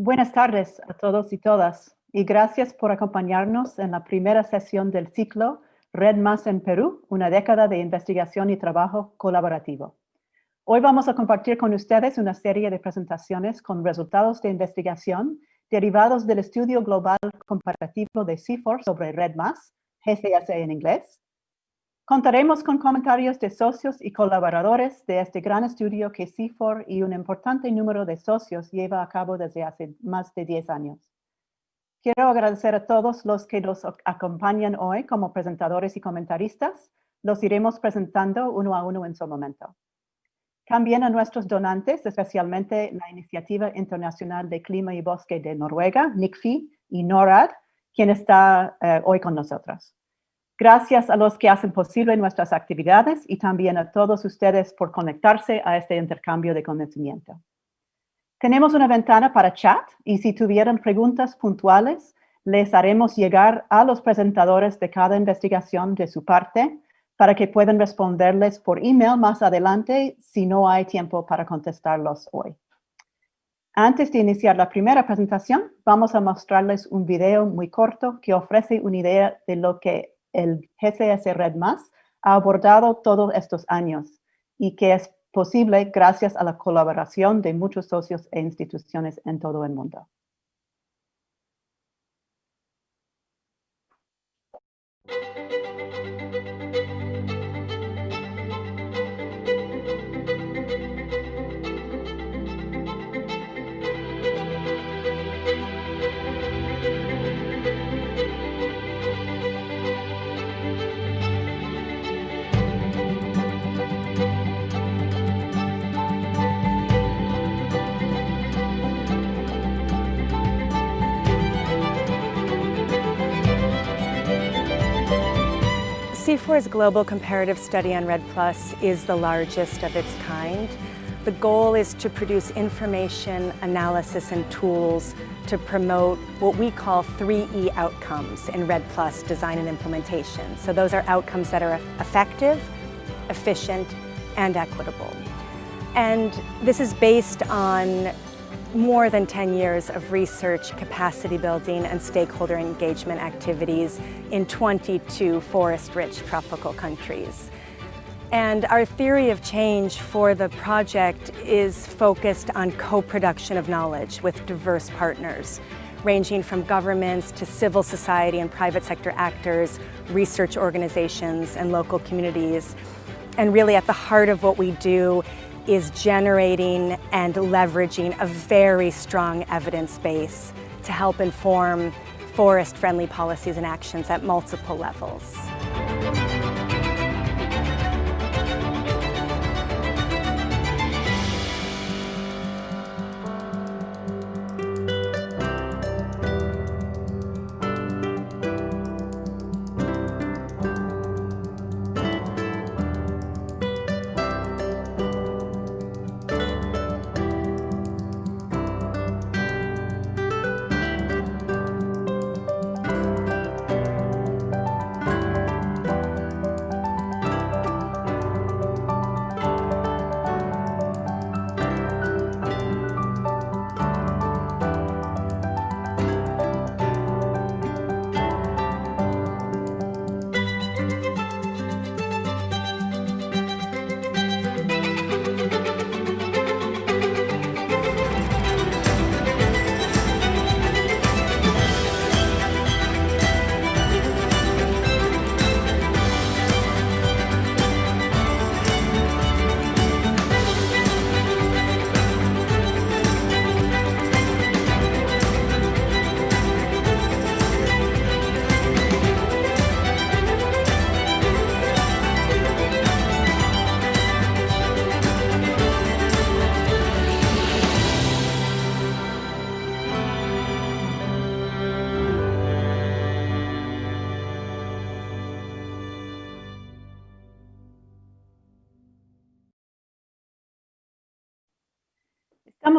Buenas tardes a todos y todas y gracias por acompañarnos en la primera sesión del ciclo Red Más en Perú, una década de investigación y trabajo colaborativo. Hoy vamos a compartir con ustedes una serie de presentaciones con resultados de investigación derivados del estudio global comparativo de CIFOR sobre Red Más, GCS en inglés, Contaremos con comentarios de socios y colaboradores de este gran estudio que CIFOR y un importante número de socios lleva a cabo desde hace más de 10 años. Quiero agradecer a todos los que nos acompañan hoy como presentadores y comentaristas. Los iremos presentando uno a uno en su momento. También a nuestros donantes, especialmente la Iniciativa Internacional de Clima y Bosque de Noruega, NICFI, y NORAD, quien está eh, hoy con nosotros. Gracias a los que hacen posible nuestras actividades y también a todos ustedes por conectarse a este intercambio de conocimiento. Tenemos una ventana para chat y si tuvieran preguntas puntuales, les haremos llegar a los presentadores de cada investigación de su parte para que puedan responderles por email más adelante si no hay tiempo para contestarlos hoy. Antes de iniciar la primera presentación, vamos a mostrarles un video muy corto que ofrece una idea de lo que el GCS Red Más ha abordado todos estos años y que es posible gracias a la colaboración de muchos socios e instituciones en todo el mundo. CIFOR's global comparative study on REDD Plus is the largest of its kind. The goal is to produce information, analysis, and tools to promote what we call 3E outcomes in REDD Plus design and implementation. So those are outcomes that are effective, efficient, and equitable. And this is based on more than 10 years of research, capacity building, and stakeholder engagement activities in 22 forest-rich tropical countries. And our theory of change for the project is focused on co-production of knowledge with diverse partners, ranging from governments to civil society and private sector actors, research organizations, and local communities. And really at the heart of what we do is generating and leveraging a very strong evidence base to help inform forest-friendly policies and actions at multiple levels.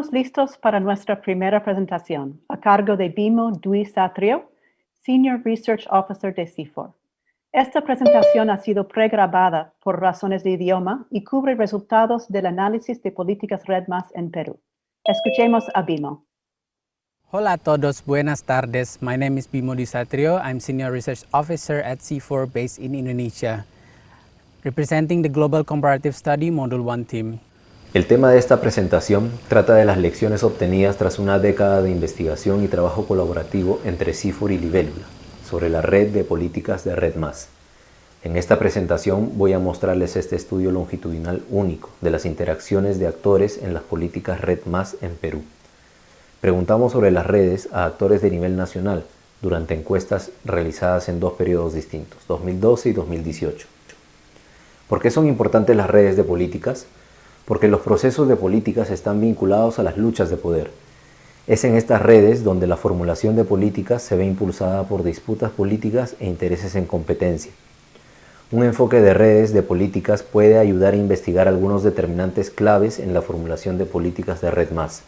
Estamos listos para nuestra primera presentación, a cargo de Bimo Duisatrio, Senior Research Officer de CIFOR. Esta presentación ha sido pregrabada por razones de idioma y cubre resultados del análisis de políticas REDMAS en Perú. Escuchemos a Bimo. Hola a todos, buenas tardes. My name is Bimo Disatrio. I'm Senior Research Officer at C4 based in Indonesia, representing the Global Comparative Study Module 1 team. El tema de esta presentación trata de las lecciones obtenidas tras una década de investigación y trabajo colaborativo entre CIFOR y Libélula sobre la red de políticas de Red En esta presentación voy a mostrarles este estudio longitudinal único de las interacciones de actores en las políticas Red en Perú. Preguntamos sobre las redes a actores de nivel nacional durante encuestas realizadas en dos periodos distintos, 2012 y 2018. ¿Por qué son importantes las redes de políticas? Porque los procesos de políticas están vinculados a las luchas de poder. Es en estas redes donde la formulación de políticas se ve impulsada por disputas políticas e intereses en competencia. Un enfoque de redes de políticas puede ayudar a investigar algunos determinantes claves en la formulación de políticas de red más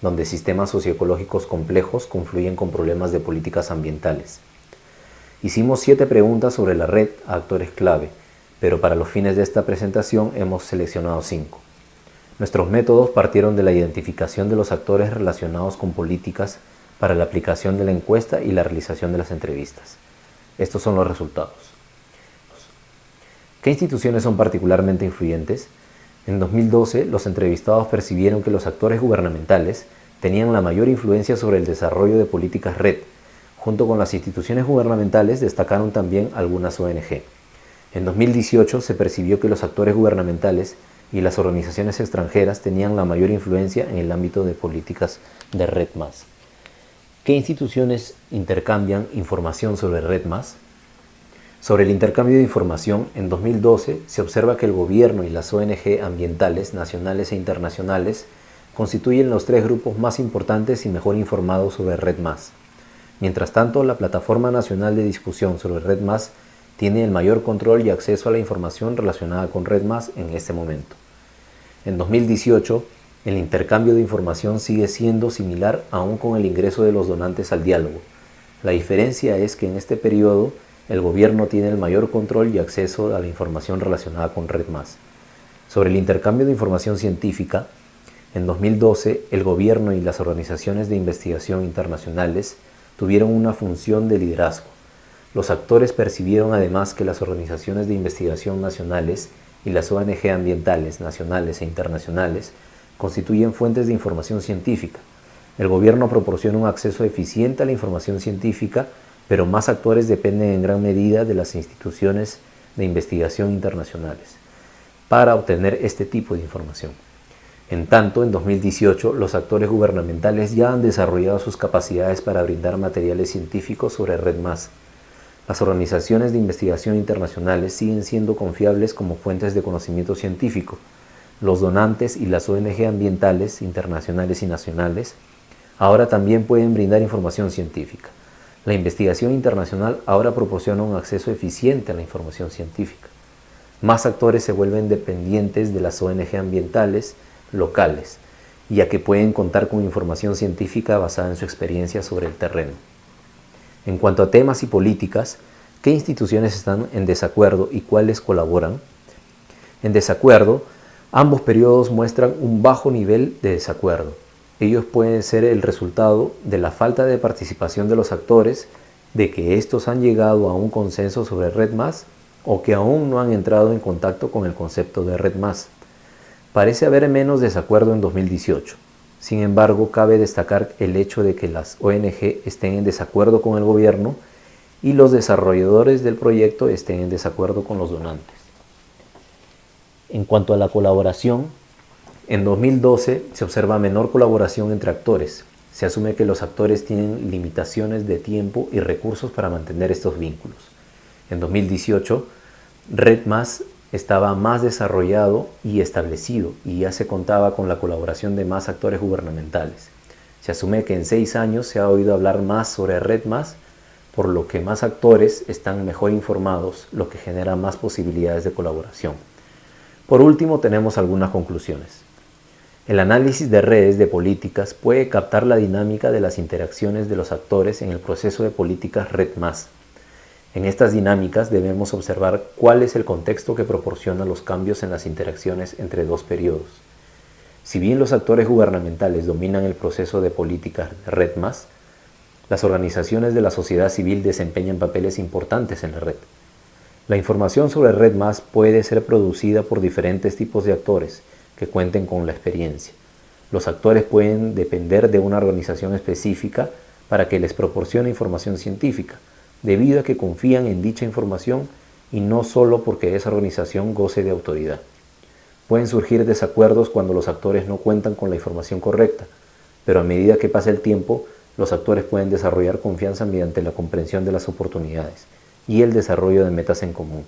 donde sistemas socioecológicos complejos confluyen con problemas de políticas ambientales. Hicimos siete preguntas sobre la red a actores clave, pero para los fines de esta presentación hemos seleccionado cinco. Nuestros métodos partieron de la identificación de los actores relacionados con políticas para la aplicación de la encuesta y la realización de las entrevistas. Estos son los resultados. ¿Qué instituciones son particularmente influyentes? En 2012, los entrevistados percibieron que los actores gubernamentales tenían la mayor influencia sobre el desarrollo de políticas red. Junto con las instituciones gubernamentales destacaron también algunas ONG. En 2018 se percibió que los actores gubernamentales y las organizaciones extranjeras tenían la mayor influencia en el ámbito de políticas de Red ¿Qué instituciones intercambian información sobre Red sobre el intercambio de información, en 2012 se observa que el gobierno y las ONG ambientales nacionales e internacionales constituyen los tres grupos más importantes y mejor informados sobre Red Mientras tanto, la Plataforma Nacional de Discusión sobre Red tiene el mayor control y acceso a la información relacionada con Red en este momento. En 2018, el intercambio de información sigue siendo similar aún con el ingreso de los donantes al diálogo. La diferencia es que en este periodo el gobierno tiene el mayor control y acceso a la información relacionada con Red Sobre el intercambio de información científica, en 2012 el gobierno y las organizaciones de investigación internacionales tuvieron una función de liderazgo. Los actores percibieron además que las organizaciones de investigación nacionales y las ONG ambientales nacionales e internacionales constituyen fuentes de información científica. El gobierno proporciona un acceso eficiente a la información científica pero más actores dependen en gran medida de las instituciones de investigación internacionales para obtener este tipo de información. En tanto, en 2018, los actores gubernamentales ya han desarrollado sus capacidades para brindar materiales científicos sobre Red Las organizaciones de investigación internacionales siguen siendo confiables como fuentes de conocimiento científico. Los donantes y las ONG ambientales internacionales y nacionales ahora también pueden brindar información científica. La investigación internacional ahora proporciona un acceso eficiente a la información científica. Más actores se vuelven dependientes de las ONG ambientales locales, ya que pueden contar con información científica basada en su experiencia sobre el terreno. En cuanto a temas y políticas, ¿qué instituciones están en desacuerdo y cuáles colaboran? En desacuerdo, ambos periodos muestran un bajo nivel de desacuerdo. Ellos pueden ser el resultado de la falta de participación de los actores, de que estos han llegado a un consenso sobre Red o que aún no han entrado en contacto con el concepto de Red Parece haber menos desacuerdo en 2018. Sin embargo, cabe destacar el hecho de que las ONG estén en desacuerdo con el gobierno y los desarrolladores del proyecto estén en desacuerdo con los donantes. En cuanto a la colaboración, en 2012 se observa menor colaboración entre actores. Se asume que los actores tienen limitaciones de tiempo y recursos para mantener estos vínculos. En 2018, Red estaba más desarrollado y establecido y ya se contaba con la colaboración de más actores gubernamentales. Se asume que en seis años se ha oído hablar más sobre Red por lo que más actores están mejor informados, lo que genera más posibilidades de colaboración. Por último, tenemos algunas conclusiones. El análisis de redes de políticas puede captar la dinámica de las interacciones de los actores en el proceso de políticas Red En estas dinámicas debemos observar cuál es el contexto que proporciona los cambios en las interacciones entre dos periodos. Si bien los actores gubernamentales dominan el proceso de políticas Red las organizaciones de la sociedad civil desempeñan papeles importantes en la red. La información sobre Red puede ser producida por diferentes tipos de actores que cuenten con la experiencia. Los actores pueden depender de una organización específica para que les proporcione información científica, debido a que confían en dicha información y no solo porque esa organización goce de autoridad. Pueden surgir desacuerdos cuando los actores no cuentan con la información correcta, pero a medida que pasa el tiempo, los actores pueden desarrollar confianza mediante la comprensión de las oportunidades y el desarrollo de metas en común.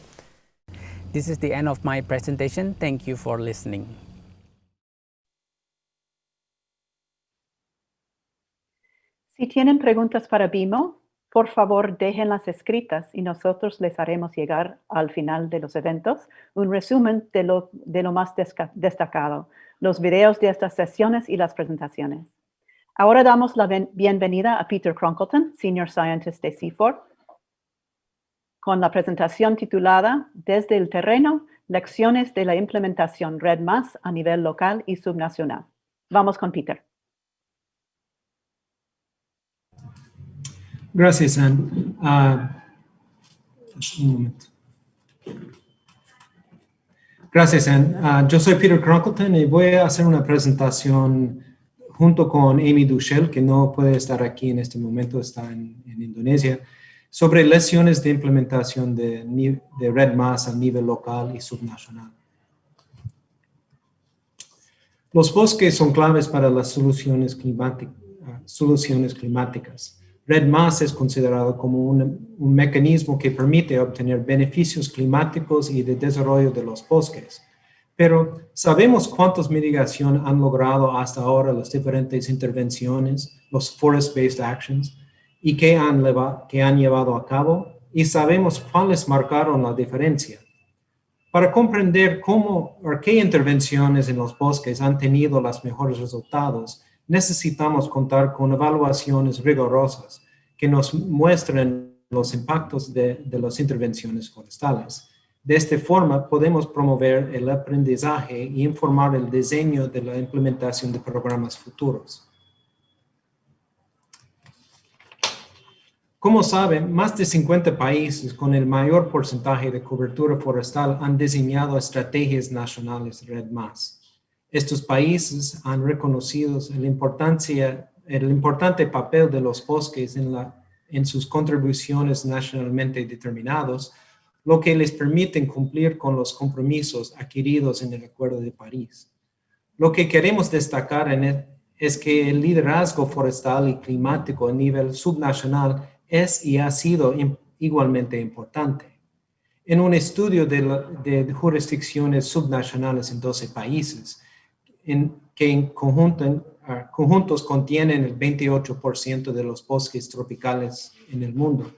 This is the end of my presentation. Thank you for listening. Si tienen preguntas para Bimo, por favor déjenlas escritas y nosotros les haremos llegar al final de los eventos un resumen de lo, de lo más destacado, los videos de estas sesiones y las presentaciones. Ahora damos la bienvenida a Peter Cronkleton, Senior Scientist de CIFOR, con la presentación titulada Desde el terreno, lecciones de la implementación Red a nivel local y subnacional. Vamos con Peter. Gracias, Anne. Ah, un momento. Gracias, Anne. Ah, yo soy Peter Cronkleton y voy a hacer una presentación junto con Amy Duchel, que no puede estar aquí en este momento, está en, Indonesia, sobre lesiones de implementación de, de Red Mass a nivel local y subnacional. Los bosques son claves para las soluciones, climáticas. Red es considerado como un, mecanismo que permite obtener beneficios climáticos y de desarrollo de los bosques. Pero ¿sabemos cuántas mitigación han logrado hasta ahora las diferentes intervenciones, los Forest-Based Actions, y qué han, que han llevado a cabo? Y sabemos cuáles marcaron la diferencia. Para comprender cómo o qué intervenciones en los bosques han tenido los mejores resultados, necesitamos contar con evaluaciones rigurosas que nos muestren los impactos de, de las intervenciones forestales. De esta forma, podemos promover el aprendizaje y informar el diseño de la implementación de programas futuros. Como saben, más de 50 países con el mayor porcentaje de cobertura forestal han diseñado estrategias nacionales Red estos países han reconocido la importancia, el importante papel de los bosques en, la, en sus contribuciones nacionalmente determinados, lo que les permite cumplir con los compromisos adquiridos en el Acuerdo de París. Lo que queremos destacar en es que el liderazgo forestal y climático a nivel subnacional es y ha sido igualmente importante. En un estudio de, jurisdicciones subnacionales en 12 países, que en conjunto, ah, conjuntos contienen el 28% de los bosques tropicales en el mundo.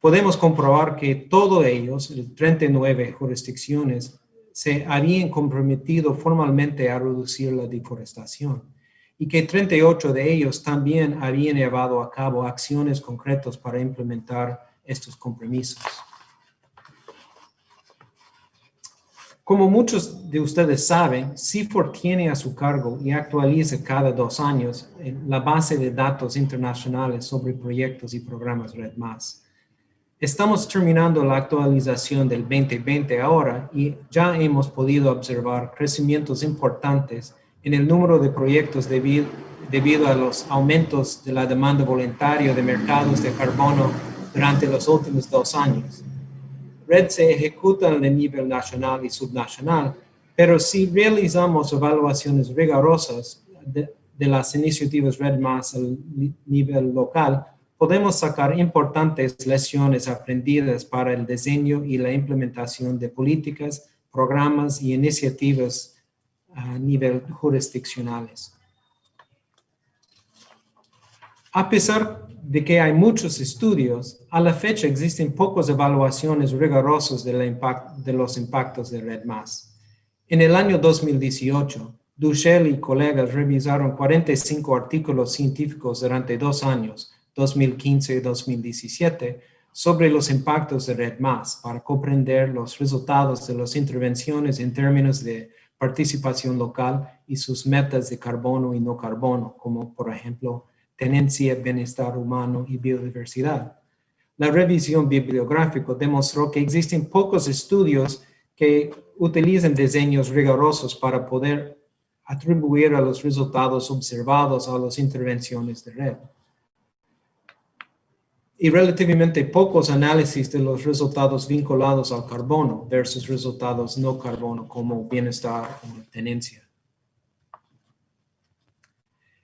Podemos comprobar que todos ellos, el 39 jurisdicciones, se habían comprometido formalmente a reducir la deforestación y que 38 de ellos también habían llevado a cabo acciones concretas para implementar estos compromisos. Como muchos de ustedes saben, CIFOR tiene a su cargo y actualiza cada dos años la base de datos internacionales sobre proyectos y programas Red+. Estamos terminando la actualización del 2020 ahora y ya hemos podido observar crecimientos importantes en el número de proyectos debido, debido a los aumentos de la demanda voluntaria de mercados de carbono durante los últimos dos años. RED se ejecuta el nivel nacional y subnacional, pero si realizamos evaluaciones rigurosas de, las iniciativas RED más al nivel local, podemos sacar importantes lecciones aprendidas para el diseño y la implementación de políticas, programas y iniciativas a nivel jurisdiccionales. A pesar de que hay muchos estudios, a la fecha existen pocas evaluaciones rigurosas de, de los impactos de Red En el año 2018, Duchel y colegas revisaron 45 artículos científicos durante dos años, 2015 y 2017, sobre los impactos de Red para comprender los resultados de las intervenciones en términos de participación local y sus metas de carbono y no carbono, como por ejemplo tenencia, bienestar humano y biodiversidad. La revisión bibliográfica demostró que existen pocos estudios que utilizan diseños rigurosos para poder atribuir a los resultados observados a las intervenciones de red. Y relativamente pocos análisis de los resultados vinculados al carbono versus resultados no carbono como bienestar o tenencia.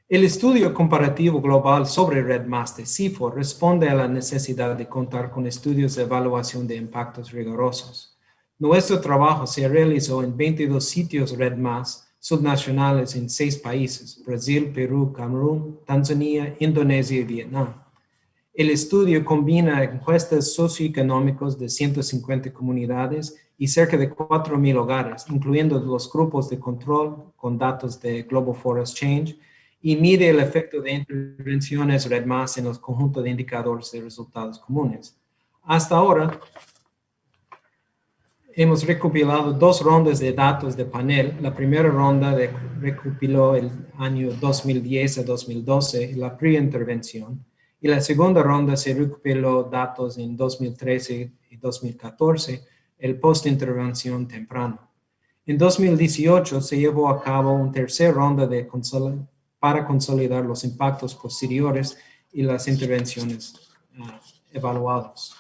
El estudio comparativo global sobre RedMass de CIFOR responde a la necesidad de contar con estudios de evaluación de impactos rigurosos. Nuestro trabajo se realizó en 22 sitios RedMass subnacionales en seis países, Brasil, Perú, Camerún, Tanzania, Indonesia y Vietnam. El estudio combina encuestas socioeconómicos de 150 comunidades y cerca de 4.000 hogares, incluyendo los grupos de control con datos de Global Forest Change, y mide el efecto de intervenciones RedMass en los conjuntos de indicadores de resultados comunes. Hasta ahora, hemos recopilado dos rondas de datos de panel. La primera ronda recopiló el año 2010 a 2012, la pre-intervención, y la segunda ronda se recopiló datos en 2013 y 2014, el post-intervención temprano. En 2018 se llevó a cabo una tercera ronda de para consolidar los impactos posteriores y las intervenciones uh, evaluadas.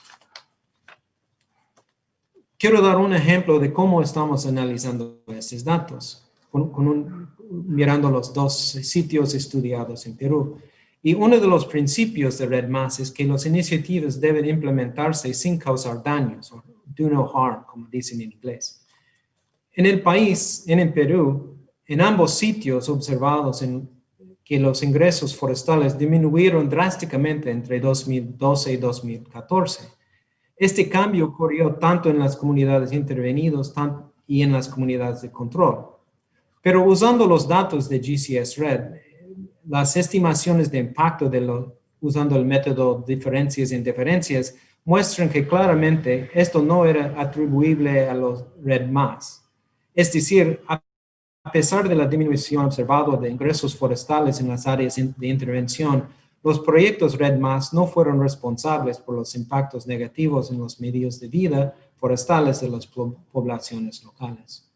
Quiero dar un ejemplo de cómo estamos analizando estos datos, mirando los dos sitios estudiados en Perú. Y uno de los principios de RedMass es que las iniciativas deben implementarse sin causar daños, o do no harm, como dicen en inglés. En el país, en el Perú, en ambos sitios observados en que los ingresos forestales disminuyeron drásticamente entre 2012 y 2014. Este cambio ocurrió tanto en las comunidades intervenidas y en las comunidades de control. Pero usando los datos de GCS Red, las estimaciones de impacto de lo, usando el método diferencias e indiferencias muestran que claramente esto no era atribuible a los Red más. Es decir, a pesar de la disminución observada de ingresos forestales en las áreas de intervención, los proyectos RedMass no fueron responsables por los impactos negativos en los medios de vida forestales de las poblaciones locales.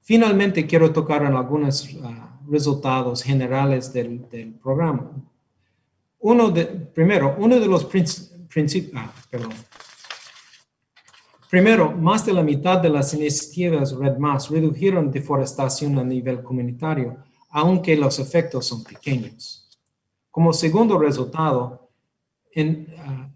Finalmente, quiero tocar en algunos ah, resultados generales del, programa. Uno de, primero, uno de los principios, ah, Primero, más de la mitad de las iniciativas RedMass redujeron deforestación a nivel comunitario, aunque los efectos son pequeños. Como segundo resultado, ah,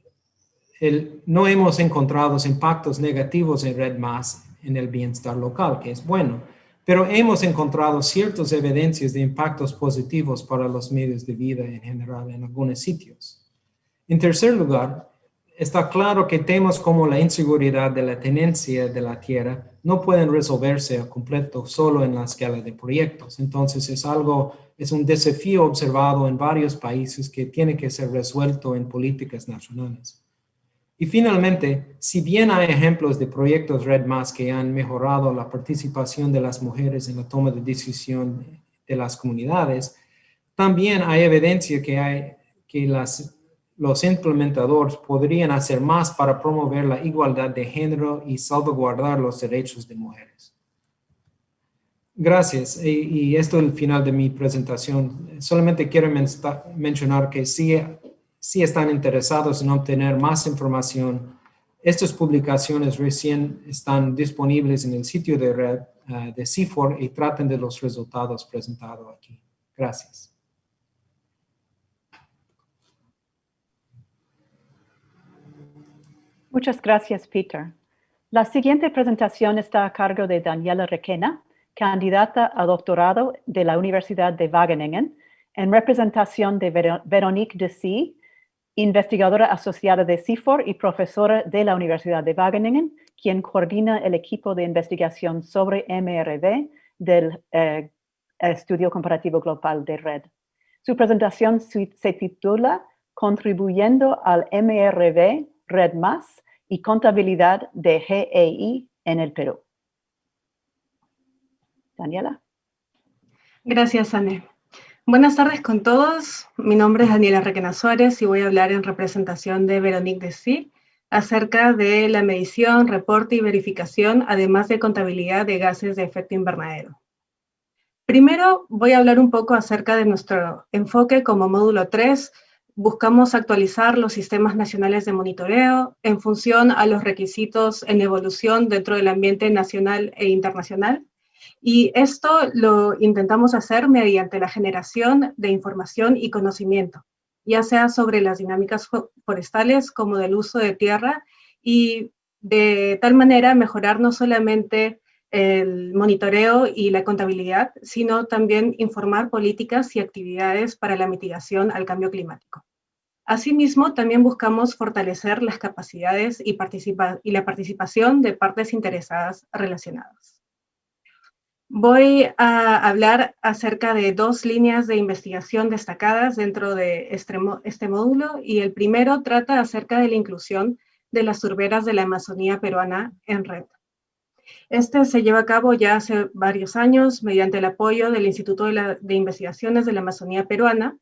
no hemos encontrado impactos negativos en RedMass en el bienestar local, que es bueno, pero hemos encontrado ciertas evidencias de impactos positivos para los medios de vida en general en algunos sitios. En tercer lugar, está claro que temas como la inseguridad de la tenencia de la tierra no pueden resolverse a completo solo en la escala de proyectos. Entonces es algo, es un desafío observado en varios países que tiene que ser resuelto en políticas nacionales. Y finalmente, si bien hay ejemplos de proyectos Red que han mejorado la participación de las mujeres en la toma de decisión de las comunidades, también hay evidencia que, hay, que las los implementadores podrían hacer más para promover la igualdad de género y salvaguardar los derechos de mujeres. Gracias. Y, esto es el final de mi presentación. Solamente quiero mencionar que si, si están interesados en obtener más información, estas publicaciones recién están disponibles en el sitio de red eh, de CIFOR y traten de los resultados presentados aquí. Gracias. Muchas gracias, Peter. La siguiente presentación está a cargo de Daniela Requena, candidata a doctorado de la Universidad de Wageningen, en representación de Veronique Dessy, investigadora asociada de CIFOR y profesora de la Universidad de Wageningen, quien coordina el equipo de investigación sobre MRV del eh, Estudio Comparativo Global de Red. Su presentación se titula Contribuyendo al MRV Red Más y contabilidad de GEI en el Perú. Daniela. Gracias, Anne. Buenas tardes con todos. Mi nombre es Daniela Requena Suárez y voy a hablar en representación de Veronique Dessy acerca de la medición, reporte y verificación, además de contabilidad de gases de efecto invernadero. Primero voy a hablar un poco acerca de nuestro enfoque como módulo 3. Buscamos actualizar los sistemas nacionales de monitoreo en función a los requisitos en evolución dentro del ambiente nacional e internacional y esto lo intentamos hacer mediante la generación de información y conocimiento, ya sea sobre las dinámicas forestales como del uso de tierra y de tal manera mejorar no solamente el monitoreo y la contabilidad, sino también informar políticas y actividades para la mitigación al cambio climático. Asimismo, también buscamos fortalecer las capacidades y, y la participación de partes interesadas relacionadas. Voy a hablar acerca de dos líneas de investigación destacadas dentro de este, este, módulo y el primero trata acerca de la inclusión de las turberas de la Amazonía peruana en red. Este se lleva a cabo ya hace varios años mediante el apoyo del Instituto de, de Investigaciones de la Amazonía Peruana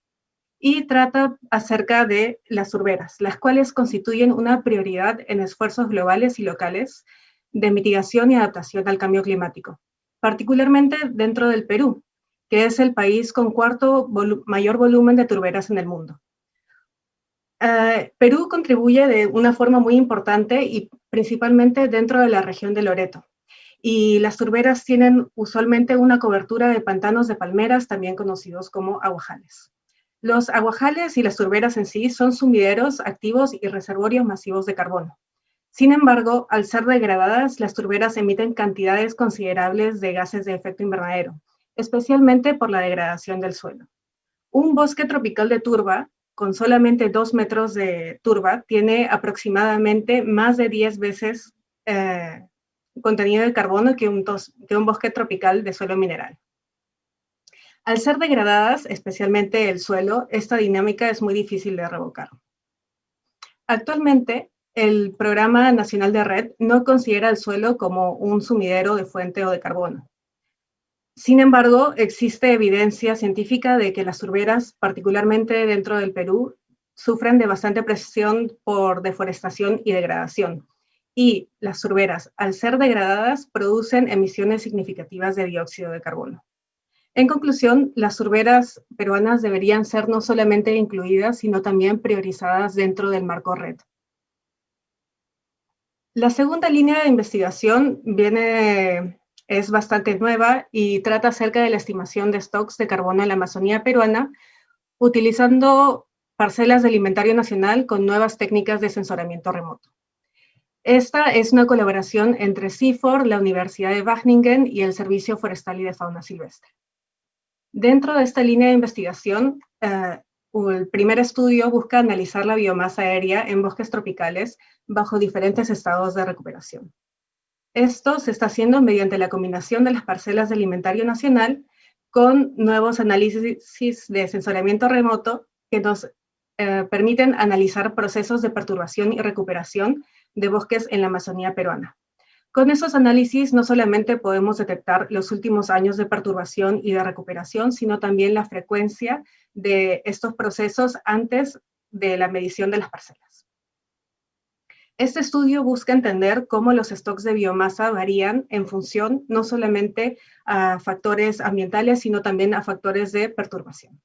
y trata acerca de las turberas, las cuales constituyen una prioridad en esfuerzos globales y locales de mitigación y adaptación al cambio climático particularmente dentro del Perú, que es el país con cuarto mayor volumen de turberas en el mundo. Eh, Perú contribuye de una forma muy importante y principalmente dentro de la región de Loreto. Y las turberas tienen usualmente una cobertura de pantanos de palmeras, también conocidos como aguajales. Los aguajales y las turberas en sí son sumideros activos y reservorios masivos de carbono. Sin embargo, al ser degradadas, las turberas emiten cantidades considerables de gases de efecto invernadero, especialmente por la degradación del suelo. Un bosque tropical de turba, con solamente dos metros de turba, tiene aproximadamente más de 10 veces eh, contenido de carbono que un bosque tropical de suelo mineral. Al ser degradadas, especialmente el suelo, esta dinámica es muy difícil de revocar. Actualmente, el Programa Nacional de Red no considera el suelo como un sumidero de fuente o de carbono. Sin embargo, existe evidencia científica de que las turberas, particularmente dentro del Perú, sufren de bastante presión por deforestación y degradación. Y las turberas, al ser degradadas, producen emisiones significativas de dióxido de carbono. En conclusión, las turberas peruanas deberían ser no solamente incluidas, sino también priorizadas dentro del marco red. La segunda línea de investigación viene, es bastante nueva y trata acerca de la estimación de stocks de carbono en la Amazonía peruana, utilizando parcelas de alimentario nacional con nuevas técnicas de sensoramiento remoto. Esta es una colaboración entre CIFOR, la Universidad de Wageningen y el Servicio Forestal y de Fauna Silvestre. Dentro de esta línea de investigación, eh, el primer estudio busca analizar la biomasa aérea en bosques tropicales bajo diferentes estados de recuperación. Esto se está haciendo mediante la combinación de las parcelas de alimentario nacional con nuevos análisis de sensoramiento remoto que nos eh, permiten analizar procesos de perturbación y recuperación de bosques en la Amazonía peruana. Con esos análisis no solamente podemos detectar los últimos años de perturbación y de recuperación, sino también la frecuencia de estos procesos antes de la medición de las parcelas. Este estudio busca entender cómo los stocks de biomasa varían en función no solamente a factores ambientales, sino también a factores de perturbación.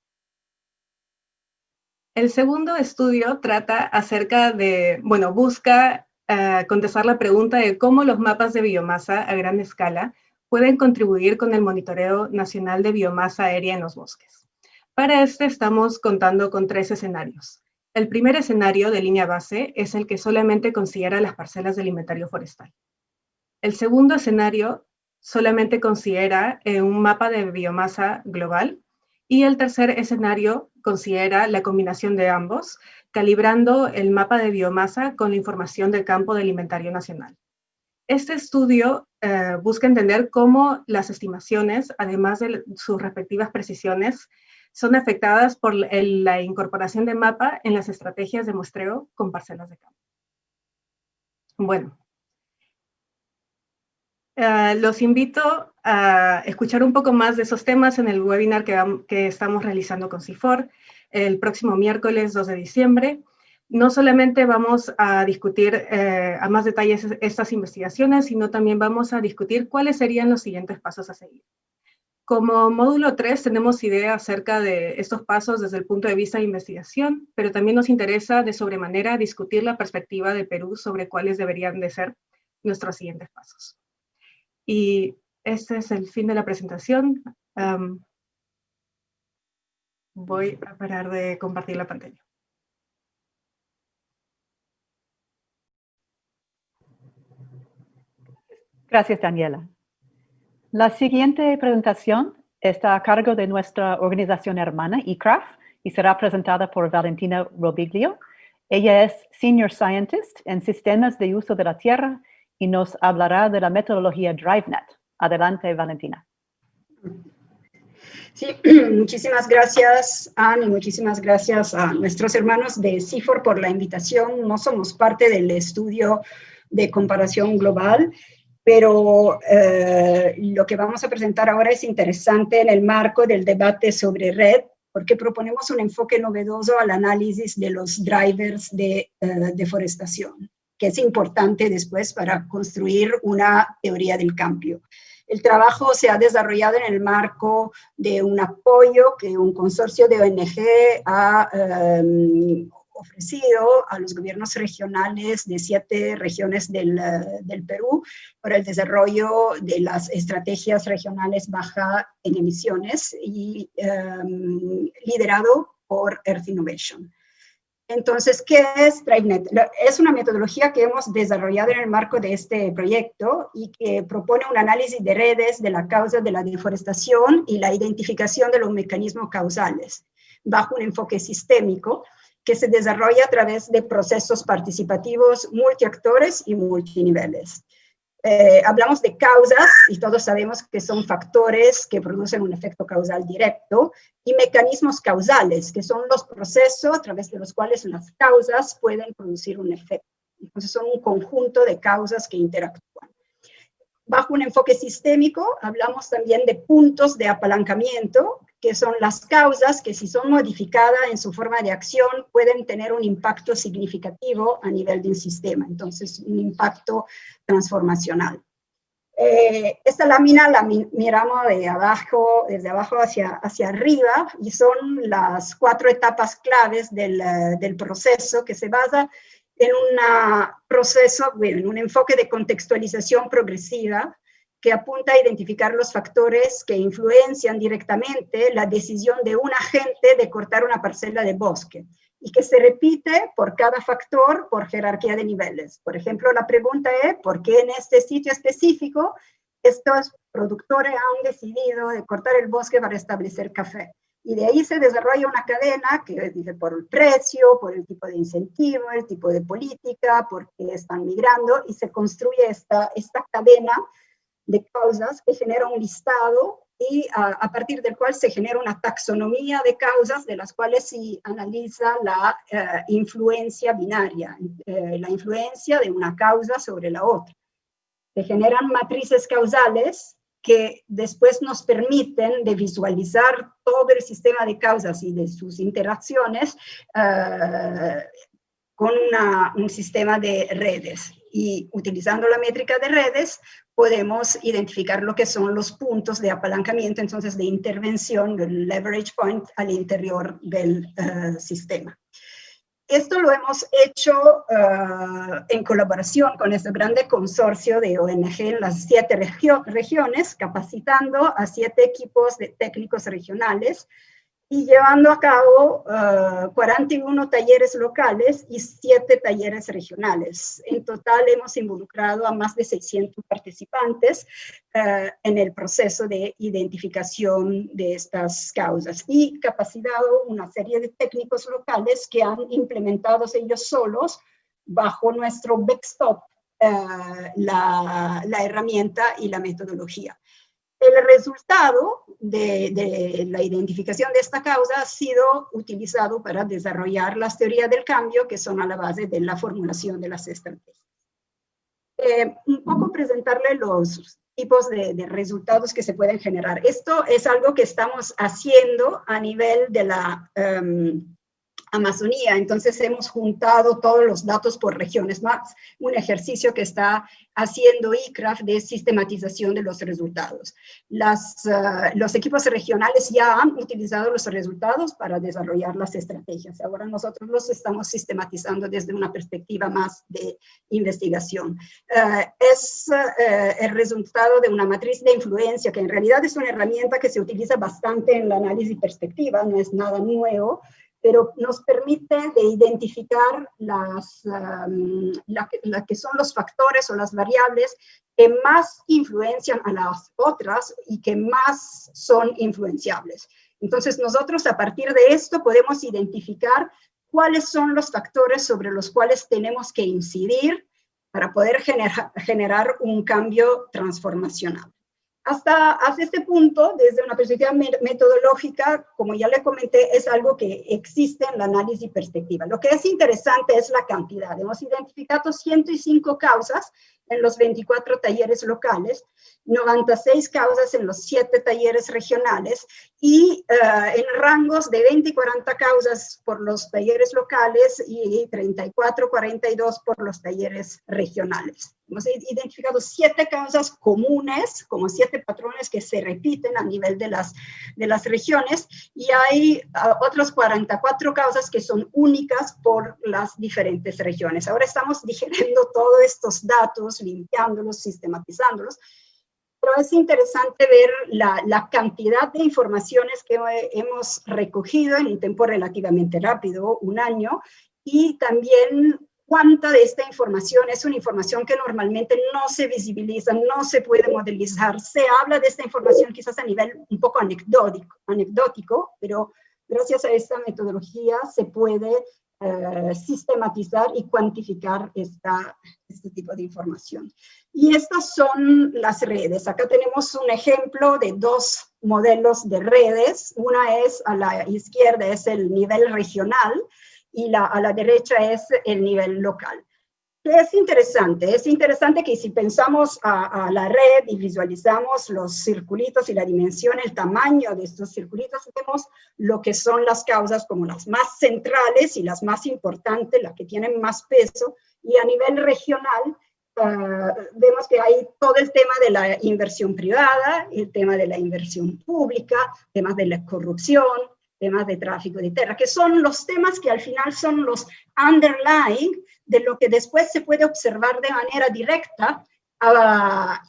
El segundo estudio trata acerca de, bueno, busca uh, contestar la pregunta de cómo los mapas de biomasa a gran escala pueden contribuir con el monitoreo nacional de biomasa aérea en los bosques. Para este estamos contando con tres escenarios. El primer escenario de línea base es el que solamente considera las parcelas del inventario forestal. El segundo escenario solamente considera eh, un mapa de biomasa global y el tercer escenario considera la combinación de ambos, calibrando el mapa de biomasa con la información del campo del inventario nacional. Este estudio eh, busca entender cómo las estimaciones, además de sus respectivas precisiones, son afectadas por la incorporación de mapa en las estrategias de muestreo con parcelas de campo. Bueno, Eh, los invito a escuchar un poco más de esos temas en el webinar que, estamos realizando con CIFOR el próximo miércoles 2 de diciembre. No solamente vamos a discutir eh, a más detalles estas investigaciones, sino también vamos a discutir cuáles serían los siguientes pasos a seguir. Como módulo 3 tenemos idea acerca de estos pasos desde el punto de vista de investigación, pero también nos interesa de sobremanera discutir la perspectiva de Perú sobre cuáles deberían de ser nuestros siguientes pasos. Y este es el fin de la presentación. voy a parar de compartir la pantalla. Gracias, Daniela. La siguiente presentación está a cargo de nuestra organización hermana, eCraft, y será presentada por Valentina Robiglio. Ella es Senior Scientist en Sistemas de Uso de la Tierra y nos hablará de la metodología DriveNet. Adelante, Valentina. Sí, muchísimas gracias, Anne, y muchísimas gracias a nuestros hermanos de CIFOR por la invitación. No somos parte del estudio de comparación global, pero eh, lo que vamos a presentar ahora es interesante en el marco del debate sobre red, porque proponemos un enfoque novedoso al análisis de los drivers de eh, deforestación que es importante después para construir una teoría del cambio. El trabajo se ha desarrollado en el marco de un apoyo que un consorcio de ONG ha em, ofrecido a los gobiernos regionales de siete regiones del, del, Perú para el desarrollo de las estrategias regionales baja en emisiones y em, liderado por Earth Innovation. Entonces, ¿qué es DriveNet? Es una metodología que hemos desarrollado en el marco de este proyecto y que propone un análisis de redes de la causa de la deforestación y la identificación de los mecanismos causales, bajo un enfoque sistémico que se desarrolla a través de procesos participativos multiactores y multiniveles. Eh, hablamos de causas y todos sabemos que son factores que producen un efecto causal directo y mecanismos causales, que son los procesos a través de los cuales las causas pueden producir un efecto. Entonces son un conjunto de causas que interactúan. Bajo un enfoque sistémico hablamos también de puntos de apalancamiento que son las causas que si son modificadas en su forma de acción pueden tener un impacto significativo a nivel de un sistema, entonces un impacto transformacional. Eh, esta lámina la miramos de abajo, desde abajo hacia, hacia arriba y son las cuatro etapas claves del, del proceso que se basa en un proceso, en un enfoque de contextualización progresiva que apunta a identificar los factores que influencian directamente la decisión de un agente de cortar una parcela de bosque y que se repite por cada factor por jerarquía de niveles. Por ejemplo, la pregunta es, ¿por qué en este sitio específico estos productores han decidido de cortar el bosque para establecer café? Y de ahí se desarrolla una cadena que dice por el precio, por el tipo de incentivo, el tipo de política, por qué están migrando, y se construye esta, esta cadena de causas que genera un listado y a, partir del cual se genera una taxonomía de causas de las cuales se analiza la eh, influencia binaria, eh, la influencia de una causa sobre la otra. Se generan matrices causales que después nos permiten de visualizar todo el sistema de causas y de sus interacciones eh, con un sistema de redes. Y utilizando la métrica de redes, podemos identificar lo que son los puntos de apalancamiento, entonces de intervención, del leverage point al interior del eh, sistema. Esto lo hemos hecho eh, en colaboración con este grande consorcio de ONG en las siete regiones, capacitando a siete equipos de técnicos regionales y llevando a cabo 41 eh, talleres locales y 7 talleres regionales. En total hemos involucrado a más de 600 participantes uh, en el proceso de identificación de estas causas y capacitado una serie de técnicos locales que han implementado ellos solos bajo nuestro backstop uh, la, la herramienta y la metodología. El resultado de, la identificación de esta causa ha sido utilizado para desarrollar las teorías del cambio que son a la base de la formulación de las estrategias. Eh, un poco presentarle los tipos de, resultados que se pueden generar. Esto es algo que estamos haciendo a nivel de la em, Amazonía, entonces hemos juntado todos los datos por regiones, más un ejercicio que está haciendo ICRAF de sistematización de los resultados. Las, ah, los equipos regionales ya han utilizado los resultados para desarrollar las estrategias. Ahora nosotros los estamos sistematizando desde una perspectiva más de investigación. Ah, es ah, el resultado de una matriz de influencia que en realidad es una herramienta que se utiliza bastante en la análisis perspectiva, no es nada nuevo, pero nos permite de identificar las, la, que son los factores o las variables que más influencian a las otras y que más son influenciables. Entonces nosotros a partir de esto podemos identificar cuáles son los factores sobre los cuales tenemos que incidir para poder generar un cambio transformacional. Hasta, hasta este punto, desde una perspectiva metodológica, como ya le comenté, es algo que existe en la análisis perspectiva. Lo que es interesante es la cantidad. Hemos identificado 105 causas en los 24 talleres locales, 96 causas en los 7 talleres regionales y uh, en rangos de 20 y 40 causas por los talleres locales y 34, 42 por los talleres regionales. Hemos identificado siete causas comunes, como siete patrones que se repiten a nivel de las, de las regiones, y hay uh, otras 44 causas que son únicas por las diferentes regiones. Ahora estamos digeriendo todos estos datos, limpiándolos, sistematizándolos, pero es interesante ver la, la, cantidad de informaciones que hemos recogido en un tiempo relativamente rápido, un año, y también cuánta de esta información es una información que normalmente no se visibiliza, no se puede modelizar. Se habla de esta información quizás a nivel un poco anecdótico, anecdótico pero gracias a esta metodología se puede eh, sistematizar y cuantificar este tipo de información. Y estas son las redes. Acá tenemos un ejemplo de dos modelos de redes. Una es a la izquierda, es el nivel regional, y la, a la derecha es el nivel local. Es interesante, es interesante que si pensamos a, a, la red y visualizamos los circulitos y la dimensión, el tamaño de estos circulitos, vemos lo que son las causas como las más centrales y las más importantes, las que tienen más peso, y a nivel regional uh, vemos que hay todo el tema de la inversión privada, el tema de la inversión pública, temas de la corrupción, temas de tráfico de tierra, que son los temas que al final son los underlying de lo que después se puede observar de manera directa uh,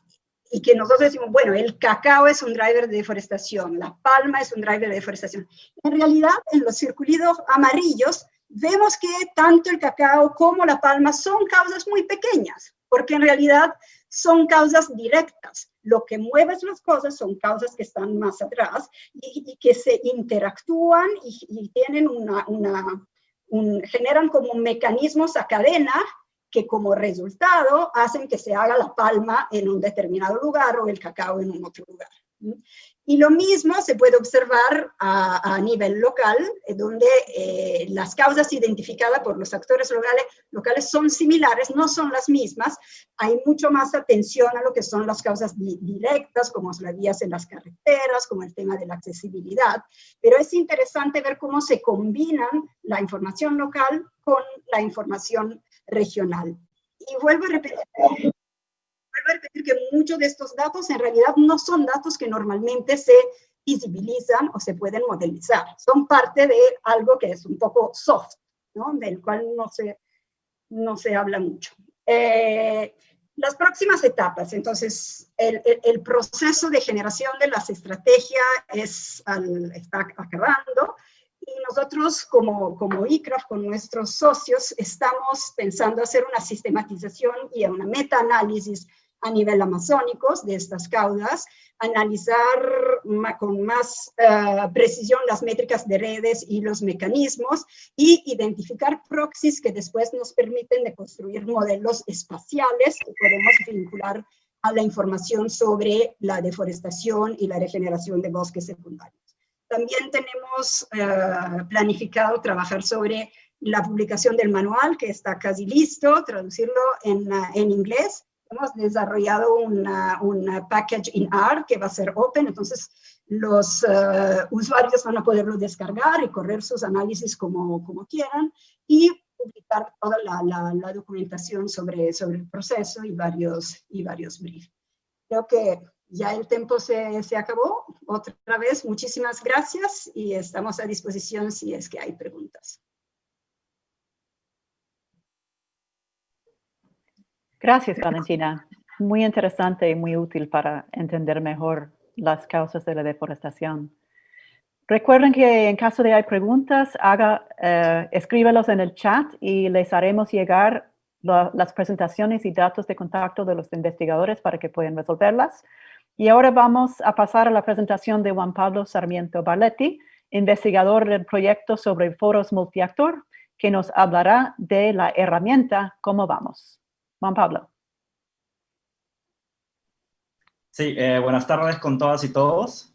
y que nosotros decimos, bueno, el cacao es un driver de deforestación, la palma es un driver de deforestación. En realidad, en los circulitos amarillos, vemos que tanto el cacao como la palma son causas muy pequeñas, porque en realidad son causas directas. Lo que mueve las cosas son causas que están más atrás y, que se interactúan y, tienen una generan como mecanismos a cadena que como resultado hacen que se haga la palma en un determinado lugar o el cacao en un otro lugar. Y lo mismo se puede observar a, nivel local, eh, donde eh, las causas identificadas por los actores locales, locales son similares, no son las mismas. Hay mucho más atención a lo que son las causas directas, como las vías en las carreteras, como el tema de la accesibilidad. Pero es interesante ver cómo se combinan la información local con la información regional. Y vuelvo a repetir, a repetir que muchos de estos datos en realidad no son datos que normalmente se visibilizan o se pueden modelizar. Son parte de algo que es un poco soft, ¿no? del cual no se, no se habla mucho. Eh, las próximas etapas, entonces, el, el, proceso de generación de las estrategias es está acabando y nosotros como, como ICRAF, con nuestros socios, estamos pensando hacer una sistematización y una meta-análisis a nivel amazónico de estas causas, analizar con más uh, precisión las métricas de redes y los mecanismos y identificar proxies que después nos permiten de construir modelos espaciales que podemos vincular a la información sobre la deforestación y la regeneración de bosques secundarios. También tenemos uh, planificado trabajar sobre la publicación del manual, que está casi listo, traducirlo en, en inglés, hemos desarrollado una, una package in R que va a ser open, entonces los eh, usuarios van a poderlo descargar y correr sus análisis como, como quieran y publicar toda la, la, documentación sobre, sobre el proceso y varios, y varios briefs. Creo que ya el tiempo se, se acabó. Otra vez, muchísimas gracias y estamos a disposición si es que hay preguntas. Gracias, Valentina. Muy interesante y muy útil para entender mejor las causas de la deforestación. Recuerden que en caso de hay preguntas, haga, eh, escríbelos en el chat y les haremos llegar las presentaciones y datos de contacto de los investigadores para que puedan resolverlas. Y ahora vamos a pasar a la presentación de Juan Pablo Sarmiento Barletti, investigador del proyecto sobre foros multiactor, que nos hablará de la herramienta Cómo Vamos. Juan Pablo. Sí, eh, buenas tardes con todas y todos.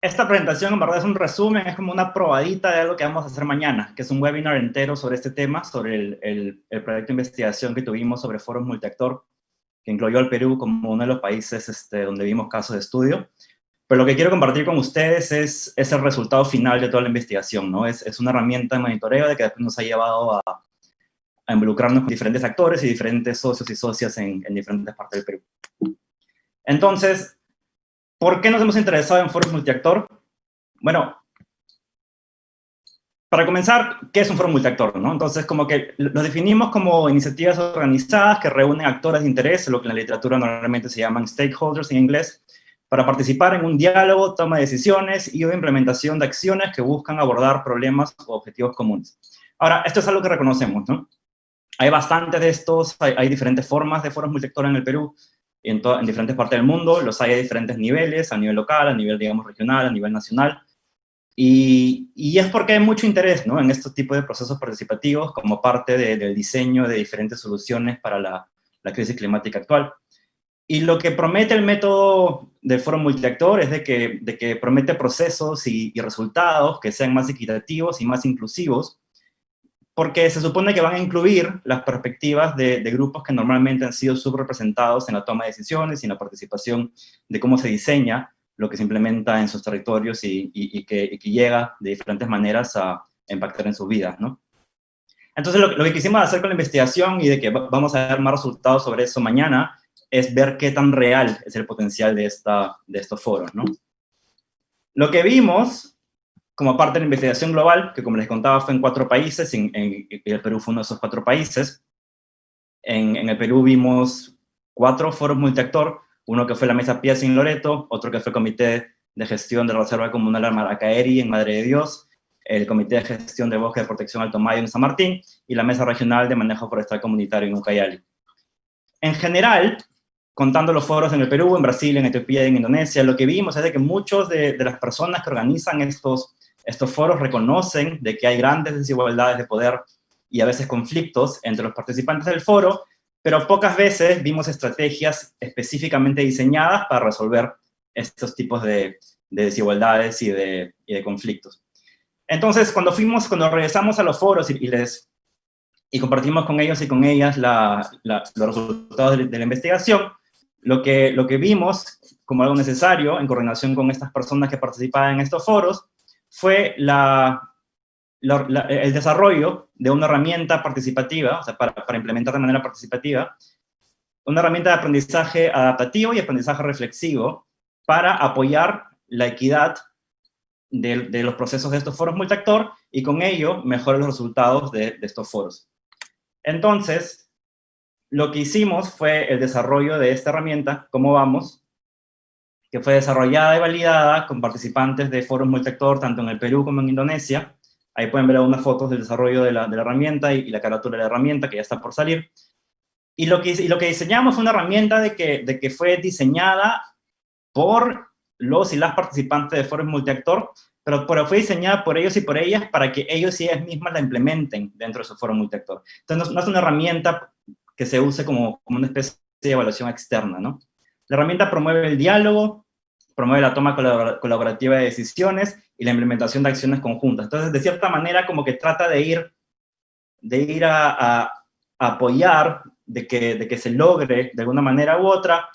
Esta presentación en verdad es un resumen, es como una probadita de algo que vamos a hacer mañana, que es un webinar entero sobre este tema, sobre el, el, proyecto de investigación que tuvimos sobre foros multiactor, que incluyó al Perú como uno de los países este, donde vimos casos de estudio. Pero lo que quiero compartir con ustedes es, es el resultado final de toda la investigación, ¿no? Es, es una herramienta de monitoreo de que después nos ha llevado a, a involucrarnos con diferentes actores y diferentes socios y socias en, en diferentes partes del Perú. Entonces, ¿por qué nos hemos interesado en foros multiactor? Bueno, para comenzar, ¿qué es un foro multiactor? ¿no? Entonces, como que lo definimos como iniciativas organizadas que reúnen actores de interés, lo que en la literatura normalmente se llaman stakeholders en inglés, para participar en un diálogo, toma de decisiones y o implementación de acciones que buscan abordar problemas o objetivos comunes. Ahora, esto es algo que reconocemos, ¿no? Hay bastantes de estos, hay, diferentes formas de foros multiactor en el Perú, en, en, diferentes partes del mundo, los hay a diferentes niveles, a nivel local, a nivel, digamos, regional, a nivel nacional, y, es porque hay mucho interés ¿no? en estos tipos de procesos participativos como parte del diseño de diferentes soluciones para la, crisis climática actual. Y lo que promete el método del foro multiactor es de que, promete procesos y resultados que sean más equitativos y más inclusivos, porque se supone que van a incluir las perspectivas de, grupos que normalmente han sido subrepresentados en la toma de decisiones y en la participación de cómo se diseña lo que se implementa en sus territorios y, que, llega de diferentes maneras a impactar en sus vidas, ¿no? Entonces, lo, que quisimos hacer con la investigación y de que vamos a ver más resultados sobre eso mañana, es ver qué tan real es el potencial de, esta, de estos foros, ¿no? Lo que vimos como parte de la investigación global, que como les contaba fue en cuatro países, en, el Perú fue uno de esos cuatro países. En, el Perú vimos cuatro foros multiactor, uno que fue la Mesa Piazza en Loreto, otro que fue el Comité de Gestión de la Reserva Comunal Maracaeri en Madre de Dios, el Comité de Gestión de Bosque de Protección Alto Mayo en San Martín, y la Mesa Regional de Manejo Forestal Comunitario en Ucayali. En general, contando los foros en el Perú, en Brasil, en Etiopía y en Indonesia, lo que vimos es de que muchos de, de las personas que organizan estos estos foros reconocen de que hay grandes desigualdades de poder y a veces conflictos entre los participantes del foro, pero pocas veces vimos estrategias específicamente diseñadas para resolver estos tipos de, desigualdades y de, conflictos. Entonces, cuando fuimos, cuando regresamos a los foros y, les y compartimos con ellos y con ellas los resultados de, la investigación, lo que, lo que vimos como algo necesario en coordinación con estas personas que participaban en estos foros fue el desarrollo de una herramienta participativa, o sea, para, implementar de manera participativa, una herramienta de aprendizaje adaptativo y aprendizaje reflexivo para apoyar la equidad de, los procesos de estos foros multiactor y con ello mejorar los resultados de, de estos foros. Entonces, lo que hicimos fue el desarrollo de esta herramienta, ¿cómo vamos?, que fue desarrollada y validada con participantes de foros multiactor tanto en el Perú como en Indonesia. Ahí pueden ver algunas fotos del desarrollo de la, herramienta y, la carátula de la herramienta que ya está por salir. Y lo que, y lo que diseñamos fue una herramienta de que, de que fue diseñada por los y las participantes de foros multiactor, pero, pero, fue diseñada por ellos y por ellas para que ellos y ellas mismas la implementen dentro de su foro multiactor. Entonces no, es una herramienta que se use como, como una especie de evaluación externa, ¿no? La herramienta promueve el diálogo, promueve la toma colaborativa de decisiones y la implementación de acciones conjuntas. Entonces, de cierta manera, como que trata de ir, de ir a, apoyar de que, de que se logre de alguna manera u otra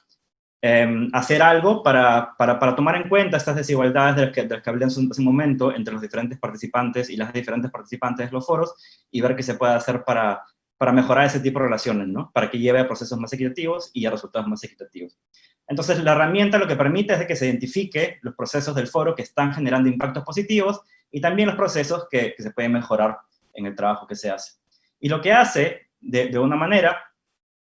em, hacer algo para, para, para, tomar en cuenta estas desigualdades de las que, de las que momento entre los diferentes participantes y las diferentes participantes de los foros y ver qué se puede hacer para, para mejorar ese tipo de relaciones, ¿no? Para que lleve a procesos más equitativos y a resultados más equitativos. Entonces, la herramienta lo que permite es que se identifique los procesos del foro que están generando impactos positivos y también los procesos que, se pueden mejorar en el trabajo que se hace. Y lo que hace, de, una manera,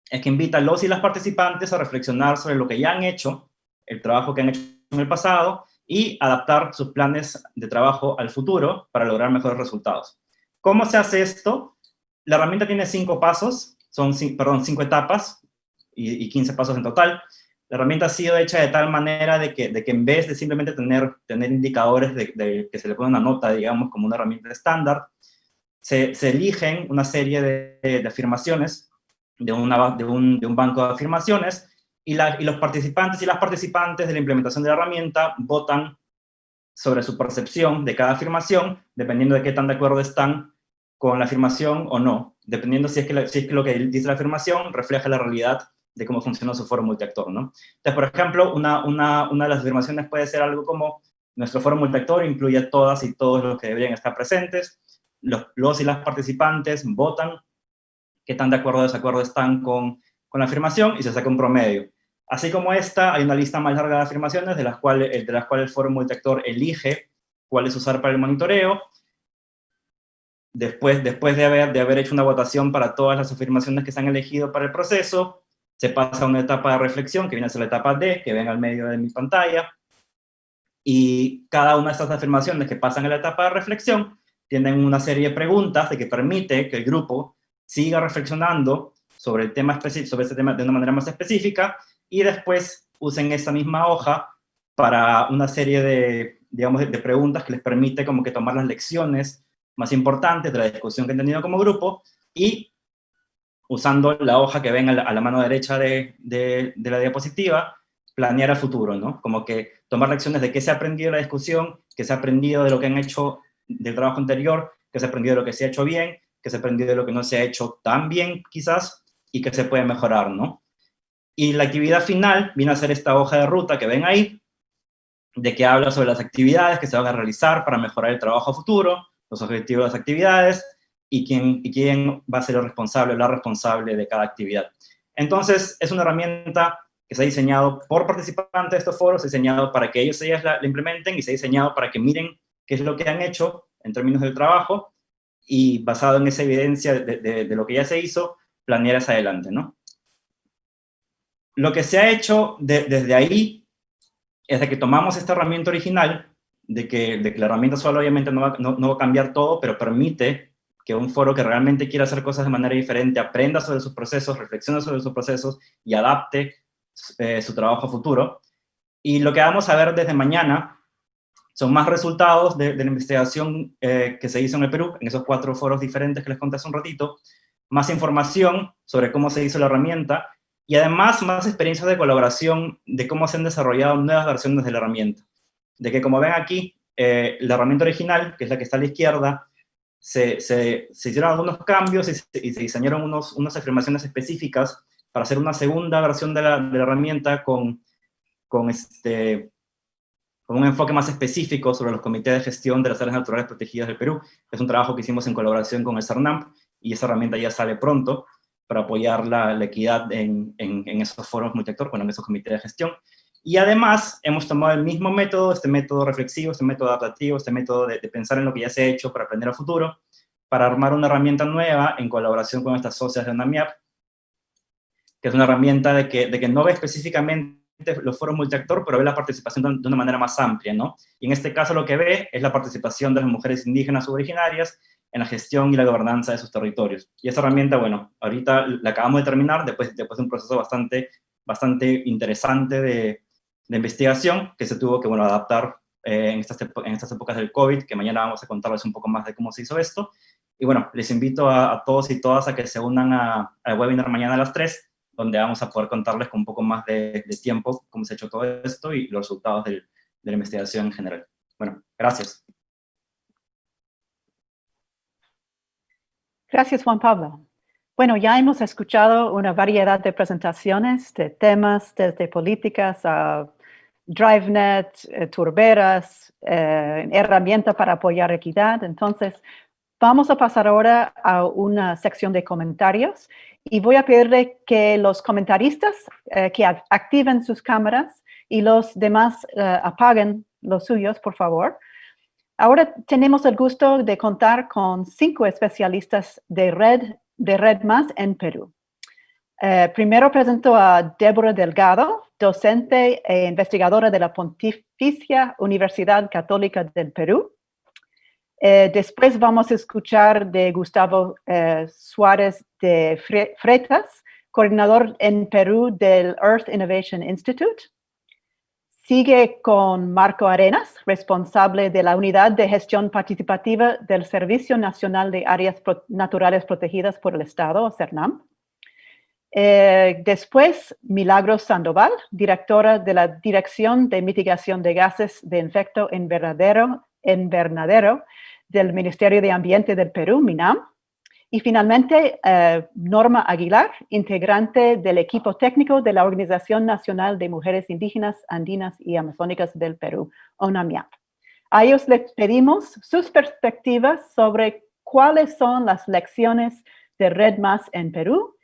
es que invita a los y las participantes a reflexionar sobre lo que ya han hecho, el trabajo que han hecho en el pasado, y adaptar sus planes de trabajo al futuro para lograr mejores resultados. ¿Cómo se hace esto? La herramienta tiene cinco pasos, son, perdón, cinco etapas y, 15 pasos en total. La herramienta ha sido hecha de tal manera de que, de que en vez de simplemente tener, tener indicadores de, que se le pone una nota, digamos, como una herramienta estándar, se, eligen una serie de, afirmaciones de, un, banco de afirmaciones y, la, los participantes y las participantes de la implementación de la herramienta votan sobre su percepción de cada afirmación, dependiendo de qué tan de acuerdo están con la afirmación o no, dependiendo si es que, si es que lo que dice la afirmación refleja la realidad de cómo funciona su foro multiactor, ¿no? Entonces, por ejemplo, una, una, una de las afirmaciones puede ser algo como, nuestro foro multiactor incluye a todas y todos los que deberían estar presentes, los, los y las participantes votan qué tan de acuerdo o desacuerdo están con, con la afirmación y se saca un promedio. Así como esta, hay una lista más larga de afirmaciones de las cuales, de las cuales el foro multiactor elige cuáles usar para el monitoreo, después, después de, haber, de haber hecho una votación para todas las afirmaciones que se han elegido para el proceso, se pasa a una etapa de reflexión, que viene a ser la etapa D, que ven al medio de mi pantalla, y cada una de estas afirmaciones que pasan a la etapa de reflexión tienen una serie de preguntas de que permite que el grupo siga reflexionando sobre el tema sobre este tema de una manera más específica, y después usen esa misma hoja para una serie de, digamos, de preguntas que les permite como que tomar las lecciones más importantes de la discusión que han tenido como grupo y usando la hoja que ven a la, mano derecha de, de, la diapositiva, planear a futuro, ¿no? Como que tomar lecciones de qué se ha aprendido de la discusión, qué se ha aprendido de lo que han hecho del trabajo anterior, qué se ha aprendido de lo que se ha hecho bien, qué se ha aprendido de lo que no se ha hecho tan bien, quizás, y qué se puede mejorar, ¿no? Y la actividad final viene a ser esta hoja de ruta que ven ahí, de que habla sobre las actividades que se van a realizar para mejorar el trabajo futuro, los objetivos de las actividades y quién, y quién va a ser el responsable la responsable de cada actividad. Entonces, es una herramienta que se ha diseñado por participantes de estos foros, diseñado para que ellos ellas la, implementen y se ha diseñado para que miren qué es lo que han hecho en términos del trabajo y basado en esa evidencia de, de, lo que ya se hizo, planear hacia adelante, ¿no? Lo que se ha hecho desde ahí es de que tomamos esta herramienta original de que, de que la herramienta solo obviamente no va, no, va a cambiar todo, pero permite un foro que realmente quiera hacer cosas de manera diferente aprenda sobre sus procesos, reflexione sobre sus procesos y adapte eh, su trabajo a futuro. Y lo que vamos a ver desde mañana son más resultados de, la investigación eh, que se hizo en el Perú, en esos cuatro foros diferentes que les conté hace un ratito, más información sobre cómo se hizo la herramienta, y además más experiencias de colaboración de cómo se han desarrollado nuevas versiones de la herramienta de que como ven aquí, eh, la herramienta original, que es la que está a la izquierda, se, se, hicieron algunos cambios y se, diseñaron unos, unas afirmaciones específicas para hacer una segunda versión de la, de la herramienta con, con, este, con un enfoque más específico sobre los comités de gestión de las áreas naturales protegidas del Perú. Es un trabajo que hicimos en colaboración con el CERNAMP y esa herramienta ya sale pronto para apoyar la, la equidad en, en, en, esos foros multiactor, bueno, en esos comités de gestión. Y además hemos tomado el mismo método, este método reflexivo, este método adaptativo, este método de, pensar en lo que ya se ha hecho para aprender a futuro, para armar una herramienta nueva en colaboración con estas socias de UNAMIAP, que es una herramienta de que, de que no ve específicamente los foros multiactor, pero ve la participación de una manera más amplia, ¿no? Y en este caso lo que ve es la participación de las mujeres indígenas originarias en la gestión y la gobernanza de sus territorios. Y esa herramienta, bueno, ahorita la acabamos de terminar, después, después de un proceso bastante, bastante interesante de, de investigación que se tuvo que bueno, adaptar eh, en, estas, en estas épocas del COVID, que mañana vamos a contarles un poco más de cómo se hizo esto. Y bueno, les invito a, todos y todas a que se unan al webinar mañana a las 3, donde vamos a poder contarles con un poco más de, tiempo cómo se ha hecho todo esto y los resultados de la investigación en general. Bueno, gracias. Gracias, Juan Pablo. Bueno, ya hemos escuchado una variedad de presentaciones de temas, desde políticas a DriveNet, eh, turberas, eh, herramientas para apoyar equidad. Entonces, vamos a pasar ahora a una sección de comentarios y voy a pedirle que los comentaristas eh, que activen sus cámaras y los demás apaguen los suyos, por favor. Ahora tenemos el gusto de contar con cinco especialistas de Red de Red Más en Perú. Eh, primero presento a Débora Delgado, docente e investigadora de la Pontificia Universidad Católica del Perú. Eh, después vamos a escuchar de Gustavo eh, Suárez de Freitas, coordinador en Perú del Earth Innovation Institute. Sigue con Marco Arenas, responsable de la Unidad de Gestión Participativa del Servicio Nacional de Áreas Naturales Protegidas por el Estado, CERNAM. Eh, después, Milagros Sandoval, directora de la Dirección de Mitigación de Gases de Efecto Invernadero, invernadero del Ministerio de Ambiente del Perú, MINAM. Y finalmente, eh, Norma Aguilar, integrante del equipo técnico de la Organización Nacional de Mujeres Indígenas, Andinas y Amazónicas del Perú, ONAMIAP. A ellos les pedimos sus perspectivas sobre cuáles son las lecciones de Red Más en Perú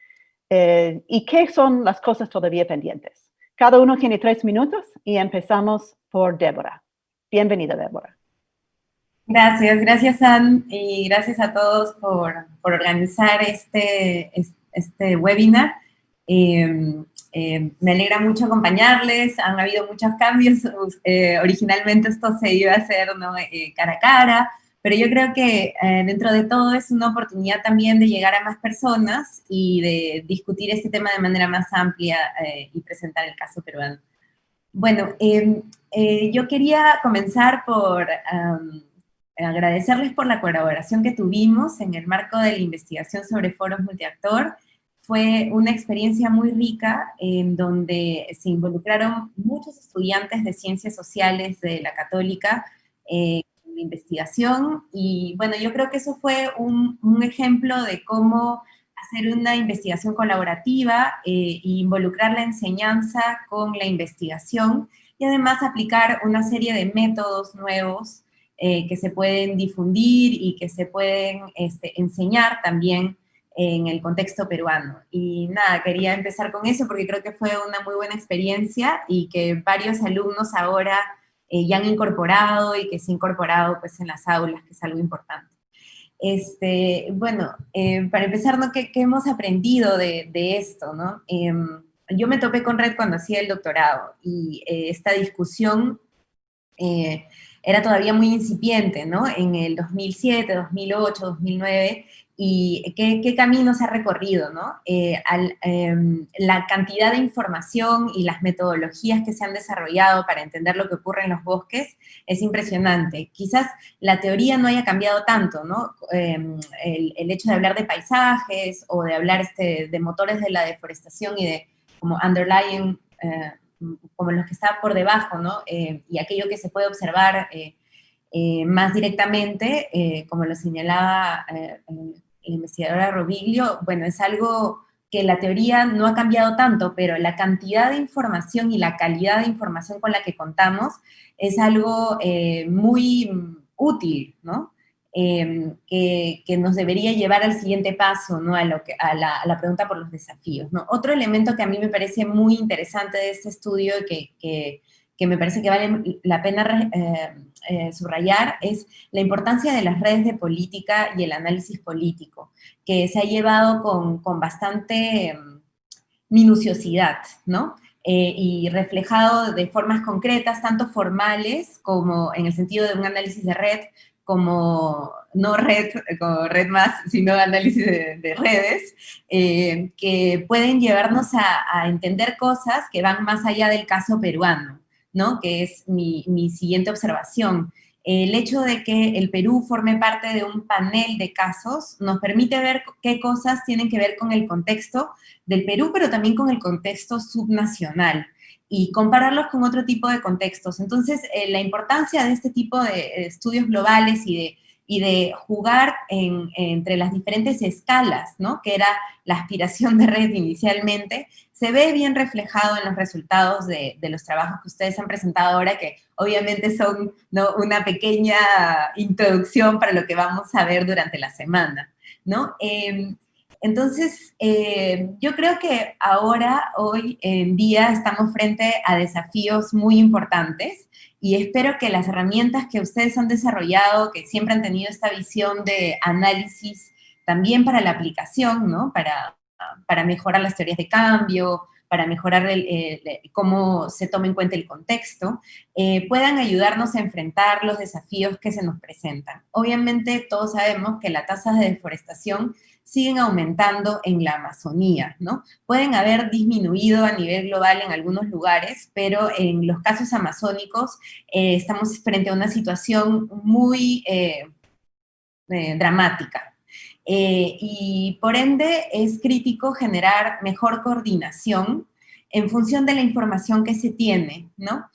eh, y qué son las cosas todavía pendientes. Cada uno tiene tres minutos y empezamos por Débora. Bienvenida, Débora. Gracias, gracias Ann y gracias a todos por, organizar este, este webinar. Em, em, me alegra mucho acompañarles, han habido muchos cambios, eh, originalmente esto se iba a hacer eh, cara a cara, pero yo creo que eh, dentro de todo es una oportunidad también de llegar a más personas y de discutir este tema de manera más amplia y presentar el caso peruano. Bueno, em, yo quería comenzar por agradecerles por la colaboración que tuvimos en el marco de la investigación sobre foros multiactor. Fue una experiencia muy rica en donde se involucraron muchos estudiantes de ciencias sociales de la católica eh, la investigación y bueno, yo creo que eso fue un, ejemplo de cómo hacer una investigación colaborativa e involucrar la enseñanza con la investigación y además aplicar una serie de métodos nuevos eh, que se pueden difundir y que se pueden este, enseñar también en el contexto peruano. Y nada, quería empezar con eso porque creo que fue una muy buena experiencia y que varios alumnos ahora eh, ya han incorporado y que se han incorporado pues en las aulas, que es algo importante. Este, bueno, eh, para empezar, ¿no? ¿Qué, hemos aprendido de, esto? ¿no? Em, yo me topé con Red cuando hacía el doctorado y esta discusión era todavía muy incipiente, ¿no? En el 2007, 2008, 2009, y qué, qué camino se ha recorrido, ¿no? Eh, em, la cantidad de información y las metodologías que se han desarrollado para entender lo que ocurre en los bosques es impresionante. Quizás la teoría no haya cambiado tanto, ¿no? Em, el, hecho de hablar de paisajes o de hablar este, de motores de la deforestación y de como underlying eh, como los que están por debajo, ¿no? Eh, y aquello que se puede observar más directamente, como lo señalaba la investigadora Robiglio, bueno, es algo que la teoría no ha cambiado tanto, pero la cantidad de información y la calidad de información con la que contamos es algo muy útil, ¿no? Em, que, nos debería llevar al siguiente paso, ¿no? a, lo que, a, la, pregunta por los desafíos. ¿no? Otro elemento que a mí me parece muy interesante de este estudio, que, que, me parece que vale la pena eh, eh, subrayar, es la importancia de las redes de política y el análisis político, que se ha llevado con, con bastante em, minuciosidad, ¿no? Eh, y reflejado de formas concretas, tanto formales como en el sentido de un análisis de red, como no red, como red más, sino análisis de, redes, eh, que pueden llevarnos a, entender cosas que van más allá del caso peruano, ¿no? Que es mi, mi siguiente observación. El hecho de que el Perú forme parte de un panel de casos nos permite ver qué cosas tienen que ver con el contexto del Perú, pero también con el contexto subnacional y compararlos con otro tipo de contextos. Entonces, eh, la importancia de este tipo de estudios globales y de y de jugar entre las diferentes escalas, ¿no? Que era la aspiración de red inicialmente, se ve bien reflejado en los resultados de, los trabajos que ustedes han presentado ahora, que obviamente son una pequeña introducción para lo que vamos a ver durante la semana, ¿no? Em, entonces, eh, yo creo que ahora, hoy en día, estamos frente a desafíos muy importantes y espero que las herramientas que ustedes han desarrollado, que siempre han tenido esta visión de análisis también para la aplicación, ¿no? Para, para mejorar las teorías de cambio, para mejorar cómo se toma en cuenta el contexto, eh, puedan ayudarnos a enfrentar los desafíos que se nos presentan. Obviamente todos sabemos que las tasas de deforestación siguen aumentando en la Amazonía, ¿no? Pueden haber disminuido a nivel global en algunos lugares, pero en los casos amazónicos eh, estamos frente a una situación muy eh, eh, dramática. y por ende es crítico generar mejor coordinación en función de la información que se tiene, ¿no?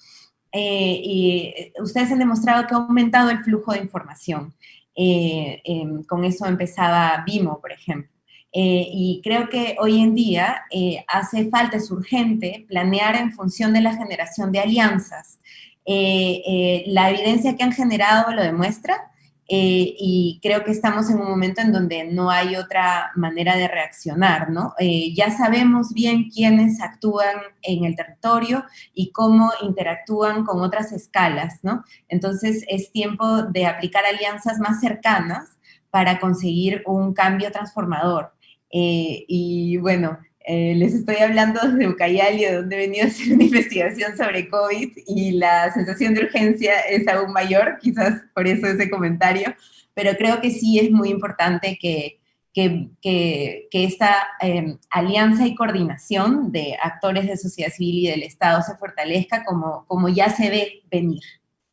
y ustedes han demostrado que ha aumentado el flujo de información. Eh, em, con eso empezaba Vimo, por ejemplo. Eh, y creo que hoy en día eh, hace falta, es urgente, planear en función de la generación de alianzas. la evidencia que han generado lo demuestra, eh, y creo que estamos en un momento en donde no hay otra manera de reaccionar, ¿no? Eh, ya sabemos bien quiénes actúan en el territorio y cómo interactúan con otras escalas, ¿no? Entonces es tiempo de aplicar alianzas más cercanas para conseguir un cambio transformador. Eh, y bueno, eh, les estoy hablando de Ucayali, donde he venido a hacer una investigación sobre COVID y la sensación de urgencia es aún mayor, quizás por eso ese comentario, pero creo que sí es muy importante que, que, que, esta em, alianza y coordinación de actores de sociedad civil y del Estado se fortalezca como, como ya se ve venir,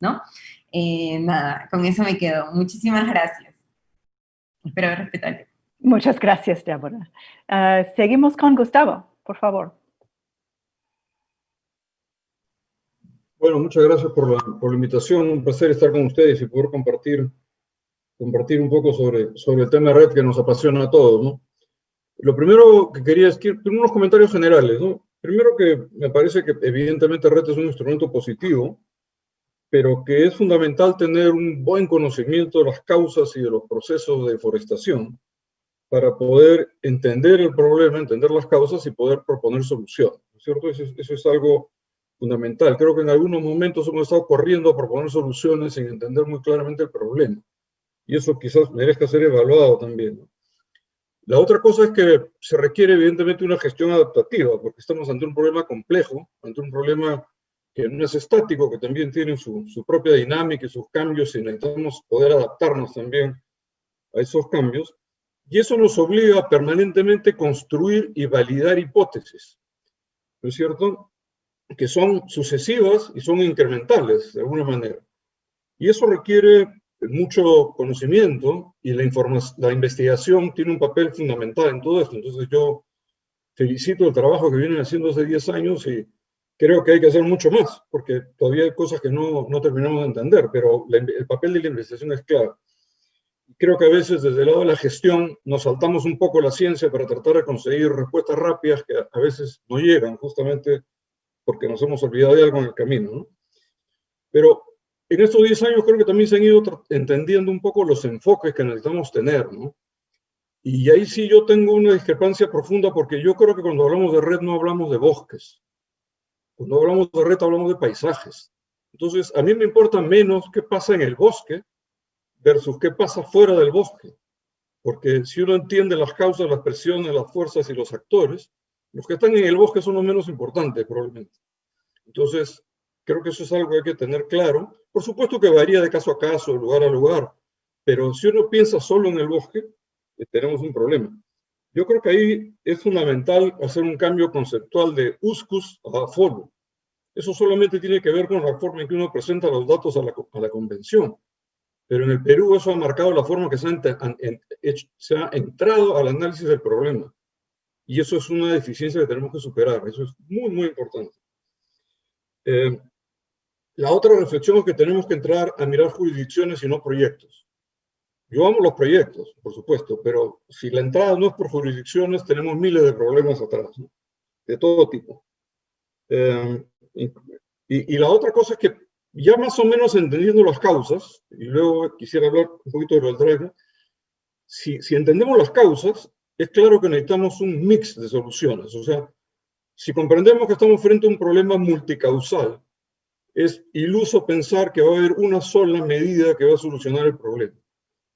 ¿no? Eh, nada, con eso me quedo. Muchísimas gracias. Espero respetado Muchas gracias, Débora. Ah, seguimos con Gustavo, por favor. Bueno, muchas gracias por la, invitación. Un placer estar con ustedes y poder compartir, compartir un poco sobre, sobre el tema de red que nos apasiona a todos. ¿no? Lo primero que quería es que unos comentarios generales. ¿no? Primero que me parece que evidentemente red es un instrumento positivo, pero que es fundamental tener un buen conocimiento de las causas y de los procesos de deforestación para poder entender el problema, entender las causas y poder proponer soluciones. cierto? Eso, es algo fundamental. Creo que en algunos momentos hemos estado corriendo a proponer soluciones sin entender muy claramente el problema. Y eso quizás merezca ser evaluado también. La otra cosa es que se requiere evidentemente una gestión adaptativa, porque estamos ante un problema complejo, ante un problema que no es estático, que también tiene su, su propia dinámica y sus cambios, y necesitamos poder adaptarnos también a esos cambios. Y eso nos obliga a permanentemente construir y validar hipótesis, ¿no es cierto? Que son sucesivas y son incrementales, de alguna manera. Y eso requiere mucho conocimiento y la, la investigación tiene un papel fundamental en todo esto. Entonces yo felicito el trabajo que vienen haciendo hace 10 años y creo que hay que hacer mucho más, porque todavía hay cosas que no, no terminamos de entender, pero el papel de la investigación es clave creo que a veces desde el lado de la gestión nos saltamos un poco la ciencia para tratar de conseguir respuestas rápidas que a veces no llegan justamente porque nos hemos olvidado de algo en el camino. ¿no? Pero en estos 10 años creo que también se han ido entendiendo un poco los enfoques que necesitamos tener. ¿no? Y ahí sí yo tengo una discrepancia profunda porque yo creo que cuando hablamos de red no hablamos de bosques. Cuando hablamos de red hablamos de paisajes. Entonces, a mí me importa menos qué pasa en el bosque versus qué pasa fuera del bosque. Porque si uno entiende las causas, las presiones, las fuerzas y los actores, los que están en el bosque son los menos importantes probablemente. Entonces, creo que eso es algo que hay que tener claro. Por supuesto que varía de caso a caso, lugar a lugar, pero si uno piensa solo en el bosque, eh, tenemos un problema. Yo creo que ahí es fundamental hacer un cambio conceptual de USCUS a FOLO. Eso solamente tiene que ver con la forma en que uno presenta los datos a la, a la convención. Pero en el Perú eso ha marcado la forma que se ha, entrado al análisis del problema. Y eso es una deficiencia que tenemos que superar. Eso es muy, muy importante. Eh, la otra reflexión es que tenemos que entrar a mirar jurisdicciones y no proyectos. yo amo los proyectos, por supuesto, pero si la entrada no es por jurisdicciones, tenemos miles de problemas atrás, de todo tipo. Eh, y, la otra cosa es que ya más o menos entendiendo las causas, y luego quisiera hablar un poquito de lo del si, si entendemos las causas, es claro que necesitamos un mix de soluciones. O sea, si comprendemos que estamos frente a un problema multicausal, es iluso pensar que va a haber una sola medida que va a solucionar el problema.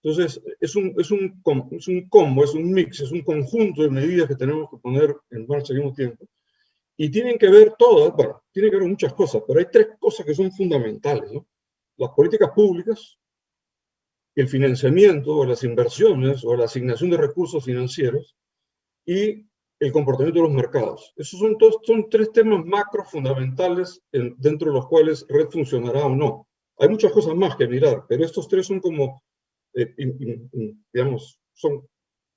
Entonces, es un, es un, es un combo, es un mix, es un conjunto de medidas que tenemos que poner en marcha al mismo tiempo. Y tienen que ver todas, bueno, tienen que ver muchas cosas, pero hay tres cosas que son fundamentales, ¿no? Las políticas públicas, el financiamiento o las inversiones o la asignación de recursos financieros y el comportamiento de los mercados. Esos son, todos, son tres temas macro fundamentales dentro de los cuales red funcionará o no. Hay muchas cosas más que mirar, pero estos tres son como, eh, digamos, son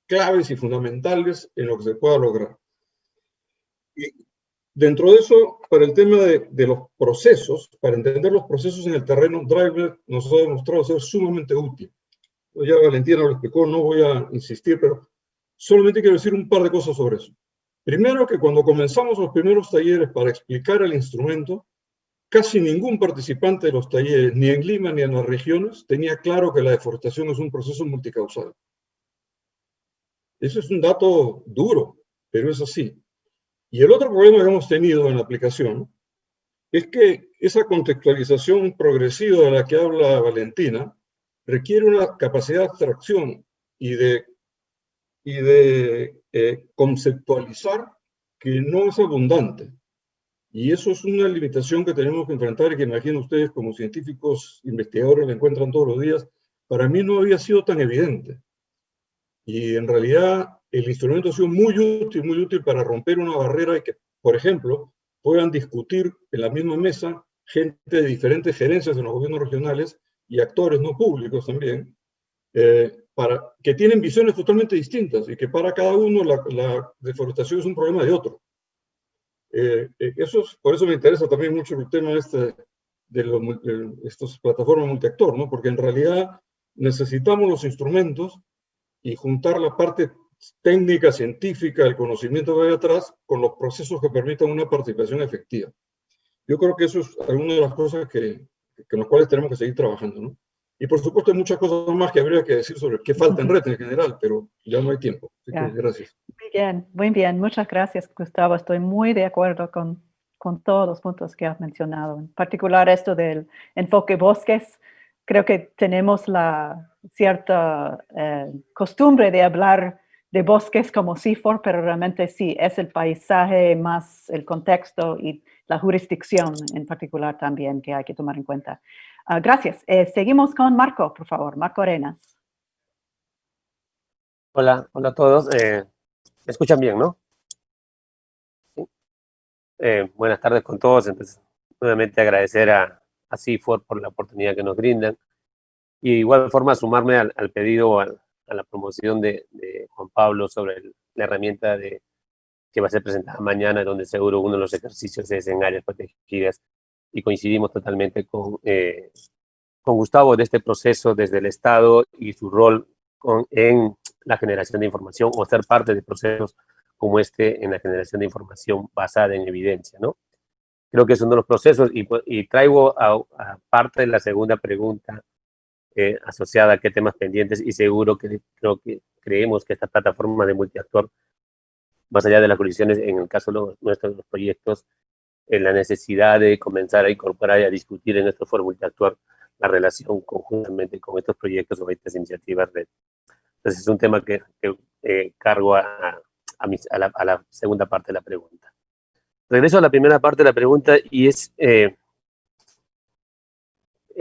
claves y fundamentales en lo que se pueda lograr. Y dentro de eso, para el tema de, los procesos, para entender los procesos en el terreno, Driver nos ha demostrado ser sumamente útil. Ya Valentina lo explicó, no voy a insistir, pero Solamente quiero decir un par de cosas sobre eso. Primero, que cuando comenzamos los primeros talleres para explicar el instrumento, casi ningún participante de los talleres, ni en Lima ni en las regiones, tenía claro que la deforestación es un proceso multicausal. Ese es un dato duro, pero es así. Y el otro problema que hemos tenido en la aplicación es que esa contextualización progresiva de la que habla Valentina requiere una capacidad de abstracción y de y de eh, conceptualizar que no es abundante. Y eso es una limitación que tenemos que enfrentar y que imagino ustedes como científicos, investigadores, la encuentran todos los días. Para mí no había sido tan evidente. Y en realidad el instrumento ha sido muy útil, muy útil para romper una barrera y que, por ejemplo, puedan discutir en la misma mesa gente de diferentes gerencias en los gobiernos regionales y actores no públicos también, eh, para, que tienen visiones totalmente distintas y que para cada uno la, deforestación es un problema de otro. Eh, eh, eso por eso me interesa también mucho el tema este, de, estas plataformas multiactor, ¿no? porque en realidad necesitamos los instrumentos y juntar la parte técnica, científica, el conocimiento que hay atrás, con los procesos que permitan una participación efectiva. Yo creo que eso es alguna de las cosas que, que en las cuales tenemos que seguir trabajando. ¿no? Y por supuesto hay muchas cosas más que habría que decir sobre qué falta en red en general, pero ya no hay tiempo. gracias. Muy bien, muy bien. Muchas gracias, Gustavo. Estoy muy de acuerdo con, con todos los puntos que has mencionado. En particular esto del enfoque bosques. Creo que tenemos la cierta eh, costumbre de hablar de bosques como CIFOR, pero realmente sí, es el paisaje más el contexto y la jurisdicción en particular también que hay que tomar en cuenta. Ah, gracias. Eh, seguimos con Marco, por favor. Marco Arenas. Hola, hola a todos. Eh, ¿Me escuchan bien, no? Eh, buenas tardes con todos. Entonces, nuevamente agradecer a, a CIFOR por la oportunidad que nos brindan. Y de igual forma sumarme al, pedido, a la promoción de, Juan Pablo sobre la herramienta de, que va a ser presentada mañana, donde seguro uno de los ejercicios es en áreas protegidas y coincidimos totalmente con, eh, con Gustavo de este proceso desde el Estado y su rol con, en la generación de información o ser parte de procesos como este en la generación de información basada en evidencia, ¿no? Creo que es uno de los procesos y, y traigo a, parte de la segunda pregunta eh, asociada a qué temas pendientes y seguro que creo que creemos que esta plataforma de multiactor, más allá de las colisiones, en el caso de nuestros proyectos, en la necesidad de comenzar a incorporar y a discutir en nuestro foro multiactuar la relación conjuntamente con estos proyectos o estas iniciativas red. Entonces es un tema que, eh, cargo a, a, la, segunda parte de la pregunta. Regreso a la primera parte de la pregunta y es eh,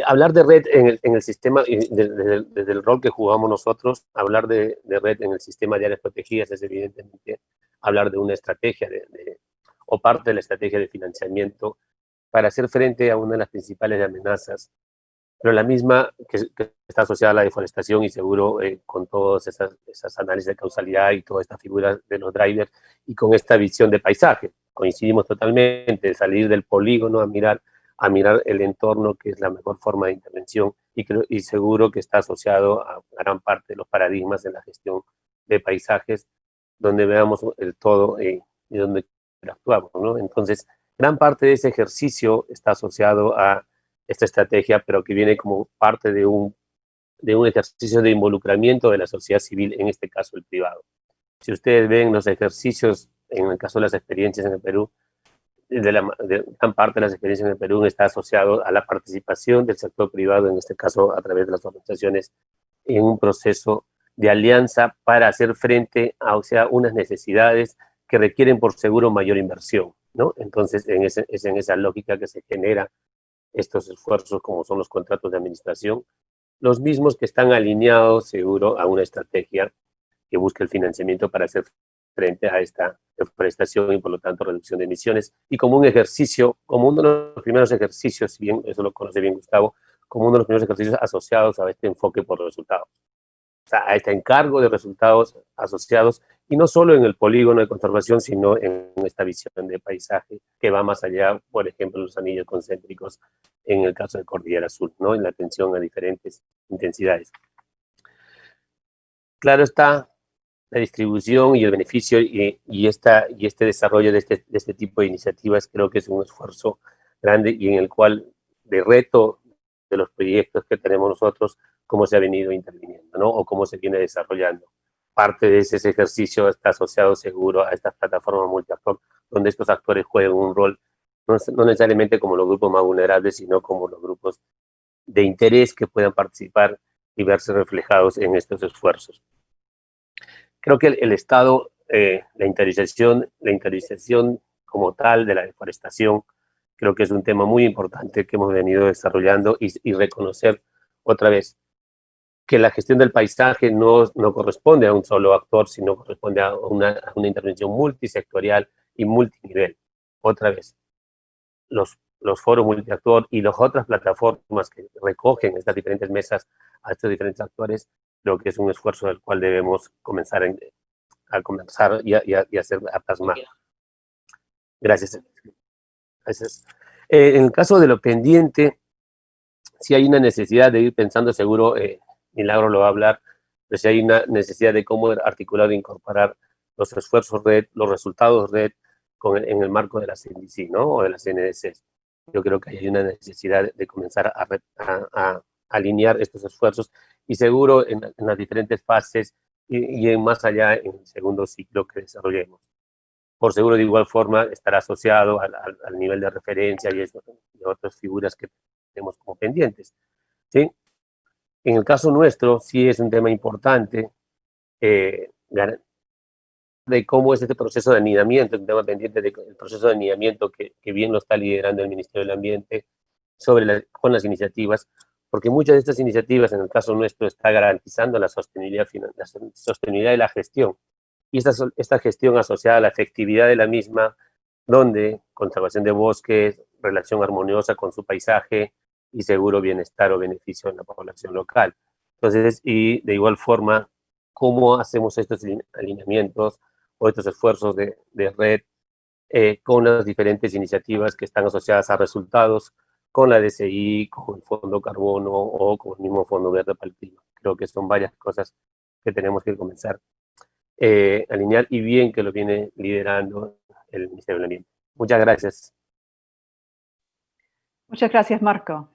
hablar de red en el, sistema, desde, el rol que jugamos nosotros, hablar de, red en el sistema de áreas protegidas es evidentemente hablar de una estrategia de, o parte de la estrategia de financiamiento para hacer frente a una de las principales amenazas, pero la misma que, está asociada a la deforestación y seguro eh, con todas esas, esas, análisis de causalidad y toda esta figura de los drivers y con esta visión de paisaje. Coincidimos totalmente, salir del polígono a mirar, a mirar el entorno, que es la mejor forma de intervención y, creo, y seguro que está asociado a gran parte de los paradigmas de la gestión de paisajes, donde veamos el todo y, y donde actuamos, ¿no? Entonces, gran parte de ese ejercicio está asociado a esta estrategia, pero que viene como parte de un, de un ejercicio de involucramiento de la sociedad civil, en este caso el privado. Si ustedes ven los ejercicios, en el caso de las experiencias en el Perú, de, gran parte de las experiencias en Perú está asociado a la participación del sector privado, en este caso a través de las organizaciones, en un proceso de alianza para hacer frente a o sea, unas necesidades que requieren por seguro mayor inversión. ¿no? Entonces, en es en esa lógica que se genera estos esfuerzos como son los contratos de administración, los mismos que están alineados seguro a una estrategia que busca el financiamiento para hacer frente a esta deforestación y por lo tanto reducción de emisiones y como un ejercicio, como uno de los primeros ejercicios, si bien eso lo conoce bien Gustavo, como uno de los primeros ejercicios asociados a este enfoque por resultados. O sea, a este encargo de resultados asociados y no solo en el polígono de conservación, sino en esta visión de paisaje que va más allá, por ejemplo, los anillos concéntricos en el caso de Cordillera Azul, ¿no? en la atención a diferentes intensidades. Claro está, la distribución y el beneficio y, y, esta, y este desarrollo de este, de este tipo de iniciativas creo que es un esfuerzo grande y en el cual de reto de los proyectos que tenemos nosotros, cómo se ha venido interviniendo, ¿no? O cómo se viene desarrollando parte de ese ejercicio está asociado seguro a estas plataformas multiactor, donde estos actores juegan un rol, no, necesariamente como los grupos más vulnerables, sino como los grupos de interés que puedan participar y verse reflejados en estos esfuerzos. Creo que el, Estado, eh, la interiorización, la interiorización como tal de la deforestación, creo que es un tema muy importante que hemos venido desarrollando y, y reconocer otra vez que la gestión del paisaje no, no corresponde a un solo actor, sino corresponde a una, una intervención multisectorial y multinivel. Otra vez, los, los foros multiactor y las otras plataformas que recogen estas diferentes mesas a estos diferentes actores, creo que es un esfuerzo del cual debemos comenzar a, comenzar y a, y, hacer a plasmar. Gracias. Gracias. Eh, en el caso de lo pendiente, sí hay una necesidad de ir pensando seguro eh, Milagro lo va a hablar, pero si hay una necesidad de cómo articular e incorporar los esfuerzos red, los resultados red con en el marco de la CNDC, ¿no? O de la CNDC. Yo creo que hay una necesidad de comenzar a, a, alinear estos esfuerzos y seguro en, las diferentes fases y, y, más allá en el segundo ciclo que desarrollemos. Por seguro, de igual forma, estará asociado al, al, nivel de referencia y, y otras figuras que tenemos como pendientes. ¿sí? En el caso nuestro, sí es un tema importante eh, de cómo es este proceso de anidamiento, un tema pendiente del proceso de anidamiento que, bien lo está liderando el Ministerio del Ambiente sobre con las iniciativas, porque muchas de estas iniciativas, en el caso nuestro, está garantizando la sostenibilidad, la sostenibilidad de la gestión. Y esta, esta gestión asociada a la efectividad de la misma, donde conservación de bosques, relación armoniosa con su paisaje, y seguro bienestar o beneficio en la población local. Entonces, y de igual forma, ¿cómo hacemos estos alineamientos o estos esfuerzos de, red eh, con las diferentes iniciativas que están asociadas a resultados, con la DCI, con el Fondo Carbono o con el mismo Fondo Verde para el Clima? Creo que son varias cosas que tenemos que comenzar eh, a alinear y bien que lo viene liderando el Ministerio del Ambiente. Muchas gracias. Muchas gracias, Marco.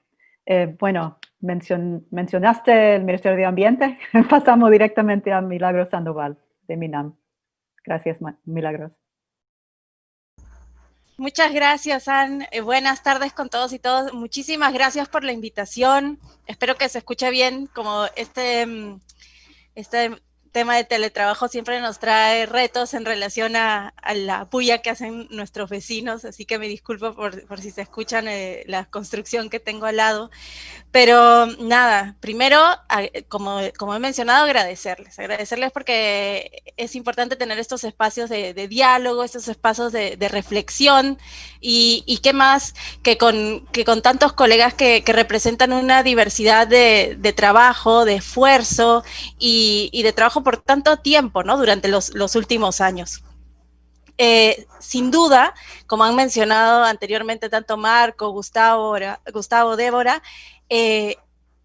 Eh, bueno, mencionaste el Ministerio de Ambiente. Pasamos directamente a Milagros Sandoval, de MINAM. Gracias, Milagros. Muchas gracias, Ann. Eh, buenas tardes con todos y todas. Muchísimas gracias por la invitación. Espero que se escuche bien como este, mm, este tema de teletrabajo siempre nos trae retos en relación a, la puya que hacen nuestros vecinos, así que me disculpo por, si se escuchan eh, la construcción que tengo al lado. Pero nada, primero, como, como he mencionado, agradecerles, agradecerles porque es importante tener estos espacios de, diálogo, estos espacios de, reflexión y, qué más que con, que con tantos colegas que, representan una diversidad de, trabajo, de esfuerzo y, y de trabajo por tanto tiempo, ¿no? Durante los, últimos años. Eh, sin duda, como han mencionado anteriormente tanto Marco, Gustavo, Gustavo Débora, eh,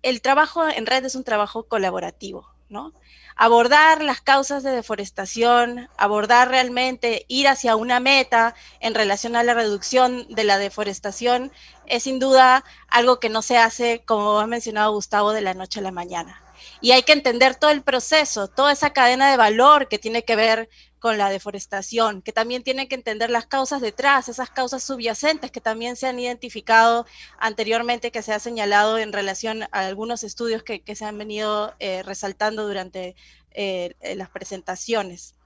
el trabajo en red es un trabajo colaborativo, ¿no? abordar las causas de deforestación, abordar realmente, ir hacia una meta en relación a la reducción de la deforestación, es sin duda algo que no se hace, como ha mencionado Gustavo, de la noche a la mañana. Y hay que entender todo el proceso, toda esa cadena de valor que tiene que ver con la deforestación, que también tiene que entender las causas detrás, esas causas subyacentes que también se han identificado anteriormente, que se ha señalado en relación a algunos estudios que, se han venido eh, resaltando durante eh, las presentaciones.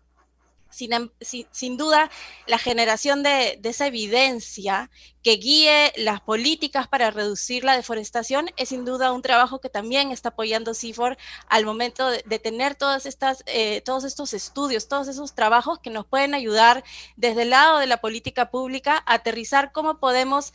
Em, sin, duda, la generación de, esa evidencia que guíe las políticas para reducir la deforestación es sin duda un trabajo que también está apoyando CIFOR al momento de, tener todas estas, eh, todos estos estudios, todos esos trabajos que nos pueden ayudar desde el lado de la política pública a aterrizar cómo podemos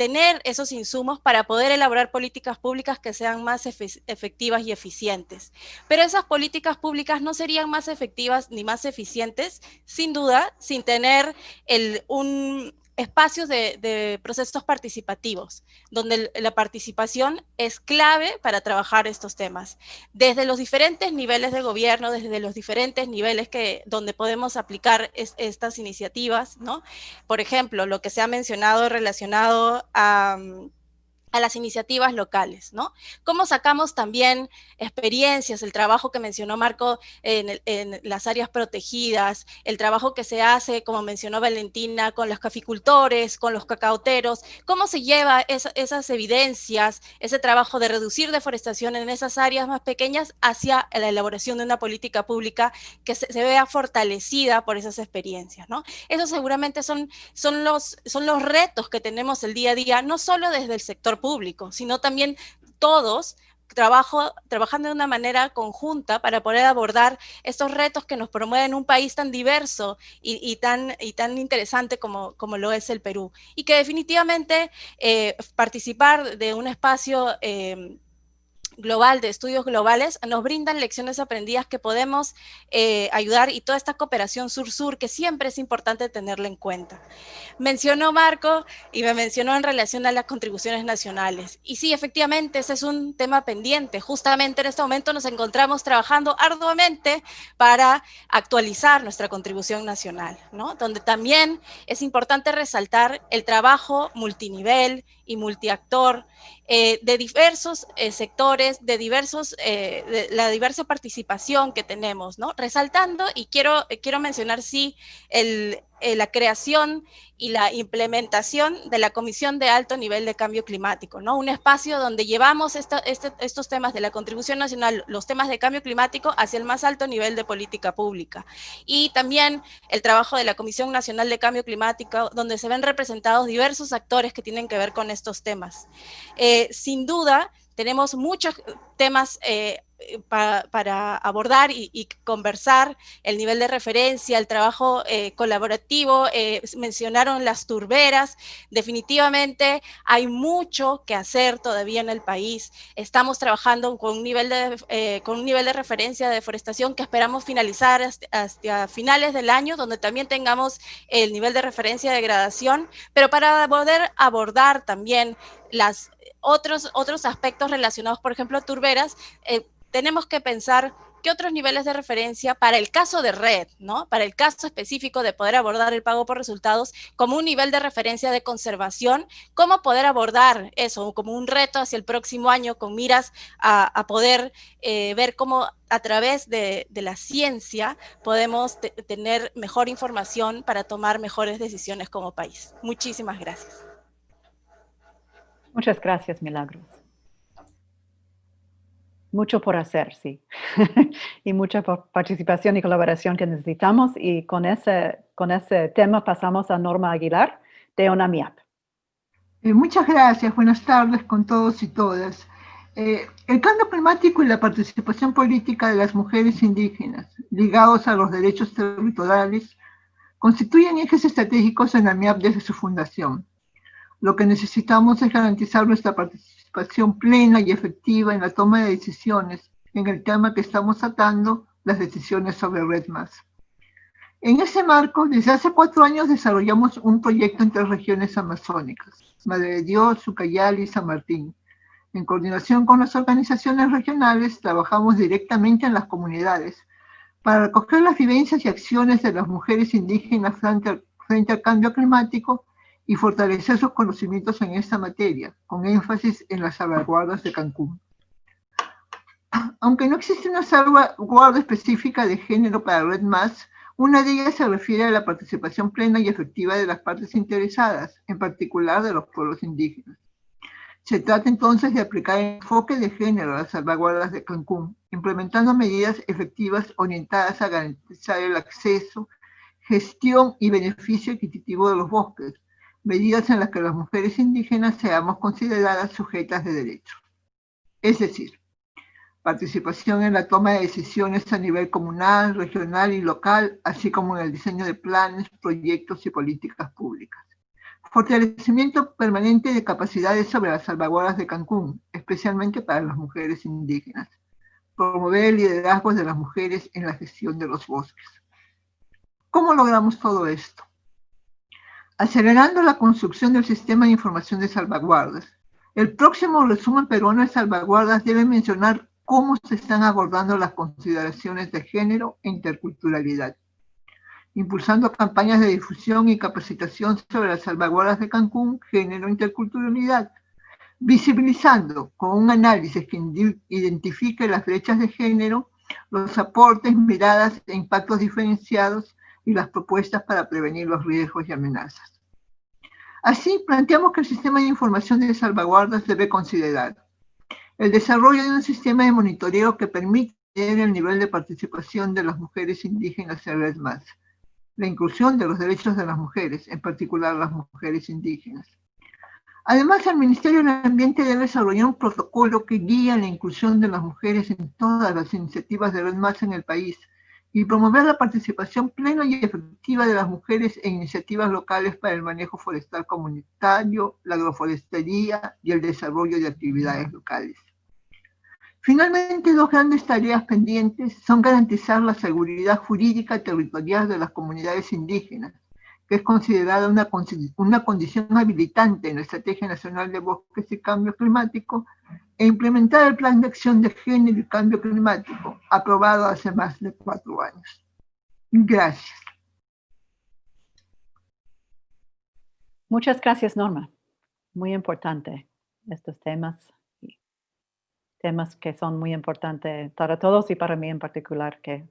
tener esos insumos para poder elaborar políticas públicas que sean más efectivas y eficientes. Pero esas políticas públicas no serían más efectivas ni más eficientes, sin duda, sin tener el, un, espacios de, procesos participativos, donde la participación es clave para trabajar estos temas. Desde los diferentes niveles de gobierno, desde los diferentes niveles que, donde podemos aplicar estas iniciativas, ¿no? Por ejemplo, lo que se ha mencionado relacionado a a las iniciativas locales, ¿no? ¿Cómo sacamos también experiencias, el trabajo que mencionó Marco en, las áreas protegidas, el trabajo que se hace, como mencionó Valentina, con los caficultores, con los cacaoteros, cómo se lleva esas evidencias, ese trabajo de reducir deforestación en esas áreas más pequeñas hacia la elaboración de una política pública que se, vea fortalecida por esas experiencias, ¿no? Esos seguramente son, son, los, son los retos que tenemos el día a día, no solo desde el sector público, sino también todos trabajo, trabajando de una manera conjunta para poder abordar estos retos que nos promueven un país tan diverso y, tan, y tan interesante como, como lo es el Perú. Y que definitivamente eh, participar de un espacio eh, global de estudios globales nos brindan lecciones aprendidas que podemos eh, ayudar y toda esta cooperación sur-sur que siempre es importante tenerla en cuenta. Mencionó Marco y me mencionó en relación a las contribuciones nacionales. Y sí, efectivamente, ese es un tema pendiente. Justamente en este momento nos encontramos trabajando arduamente para actualizar nuestra contribución nacional, ¿no? Donde también es importante resaltar el trabajo multinivel y multiactor eh, de diversos eh, sectores, de diversos, eh, de la diversa participación que tenemos, ¿no? Resaltando, y quiero, quiero mencionar, sí, el, la creación y la implementación de la Comisión de Alto Nivel de Cambio Climático, ¿no? Un espacio donde llevamos este, estos temas de la contribución nacional, los temas de cambio climático hacia el más alto nivel de política pública. Y también el trabajo de la Comisión Nacional de Cambio Climático, donde se ven representados diversos actores que tienen que ver con estos temas. Eh, sin duda, tenemos muchos temas eh, para abordar y, conversar, el nivel de referencia, el trabajo eh, colaborativo, eh, mencionaron las turberas, definitivamente hay mucho que hacer todavía en el país, estamos trabajando con un nivel de, con un nivel de referencia de deforestación que esperamos finalizar hasta, finales del año, donde también tengamos el nivel de referencia de degradación, pero para poder abordar también las otros, otros aspectos relacionados, por ejemplo, turberas, eh, tenemos que pensar qué otros niveles de referencia para el caso de red, ¿no? Para el caso específico de poder abordar el pago por resultados como un nivel de referencia de conservación, cómo poder abordar eso como un reto hacia el próximo año con miras a, poder eh, ver cómo a través de, la ciencia podemos tener mejor información para tomar mejores decisiones como país. Muchísimas gracias. Muchas gracias, Milagros. Mucho por hacer, sí. y mucha participación y colaboración que necesitamos. Y con ese, con ese tema pasamos a Norma Aguilar de ONAMIAP. Eh, muchas gracias. Buenas tardes con todos y todas. Eh, el cambio climático y la participación política de las mujeres indígenas ligados a los derechos territoriales constituyen ejes estratégicos en AMIAP desde su fundación. Lo que necesitamos es garantizar nuestra participación plena y efectiva en la toma de decisiones en el tema que estamos tratando, las decisiones sobre RedMass. En ese marco, desde hace cuatro años desarrollamos un proyecto entre regiones amazónicas, Madre de Dios, Ucayali y San Martín, En coordinación con las organizaciones regionales, trabajamos directamente en las comunidades para recoger las vivencias y acciones de las mujeres indígenas frente al, cambio climático y fortalecer sus conocimientos en esta materia, con énfasis en las salvaguardas de Cancún. Aunque no existe una salvaguarda específica de género para Red Mass, una de ellas se refiere a la participación plena y efectiva de las partes interesadas, en particular de los pueblos indígenas. Se trata entonces de aplicar el enfoque de género a las salvaguardas de Cancún, implementando medidas efectivas orientadas a garantizar el acceso, gestión y beneficio equitativo de los bosques, medidas en las que las mujeres indígenas seamos consideradas sujetas de derecho. Es decir, participación en la toma de decisiones a nivel comunal, regional y local, así como en el diseño de planes, proyectos y políticas públicas. Fortalecimiento permanente de capacidades sobre las salvaguardas de Cancún, especialmente para las mujeres indígenas. Promover el liderazgo de las mujeres en la gestión de los bosques. ¿Cómo logramos todo esto? Acelerando la construcción del sistema de información de salvaguardas. El próximo resumen peruano de salvaguardas debe mencionar cómo se están abordando las consideraciones de género e interculturalidad, impulsando campañas de difusión y capacitación sobre las salvaguardas de Cancún, género e interculturalidad, visibilizando con un análisis que identifique las brechas de género, los aportes, miradas e impactos diferenciados y las propuestas para prevenir los riesgos y amenazas. Así, planteamos que el sistema de información de salvaguardas debe considerar el desarrollo de un sistema de monitoreo que permite el nivel de participación de las mujeres indígenas en vez más. La inclusión de los derechos de las mujeres, en particular las mujeres indígenas. Además, el Ministerio del Ambiente debe desarrollar un protocolo que guíe la inclusión de las mujeres en todas las iniciativas de Red Más en el país y promover la participación plena y efectiva de las mujeres en iniciativas locales para el manejo forestal comunitario, la agroforestería y el desarrollo de actividades locales. Finalmente, dos grandes tareas pendientes son garantizar la seguridad jurídica territorial de las comunidades indígenas, que es considerada una, una condición habilitante en la Estrategia Nacional de Bosques y Cambio Climático, e implementar el Plan de Acción de Género y Cambio Climático, aprobado hace más de cuatro años. Gracias. Muchas gracias, Norma. Muy importante estos temas temas que son muy importantes para todos y para mí en particular que,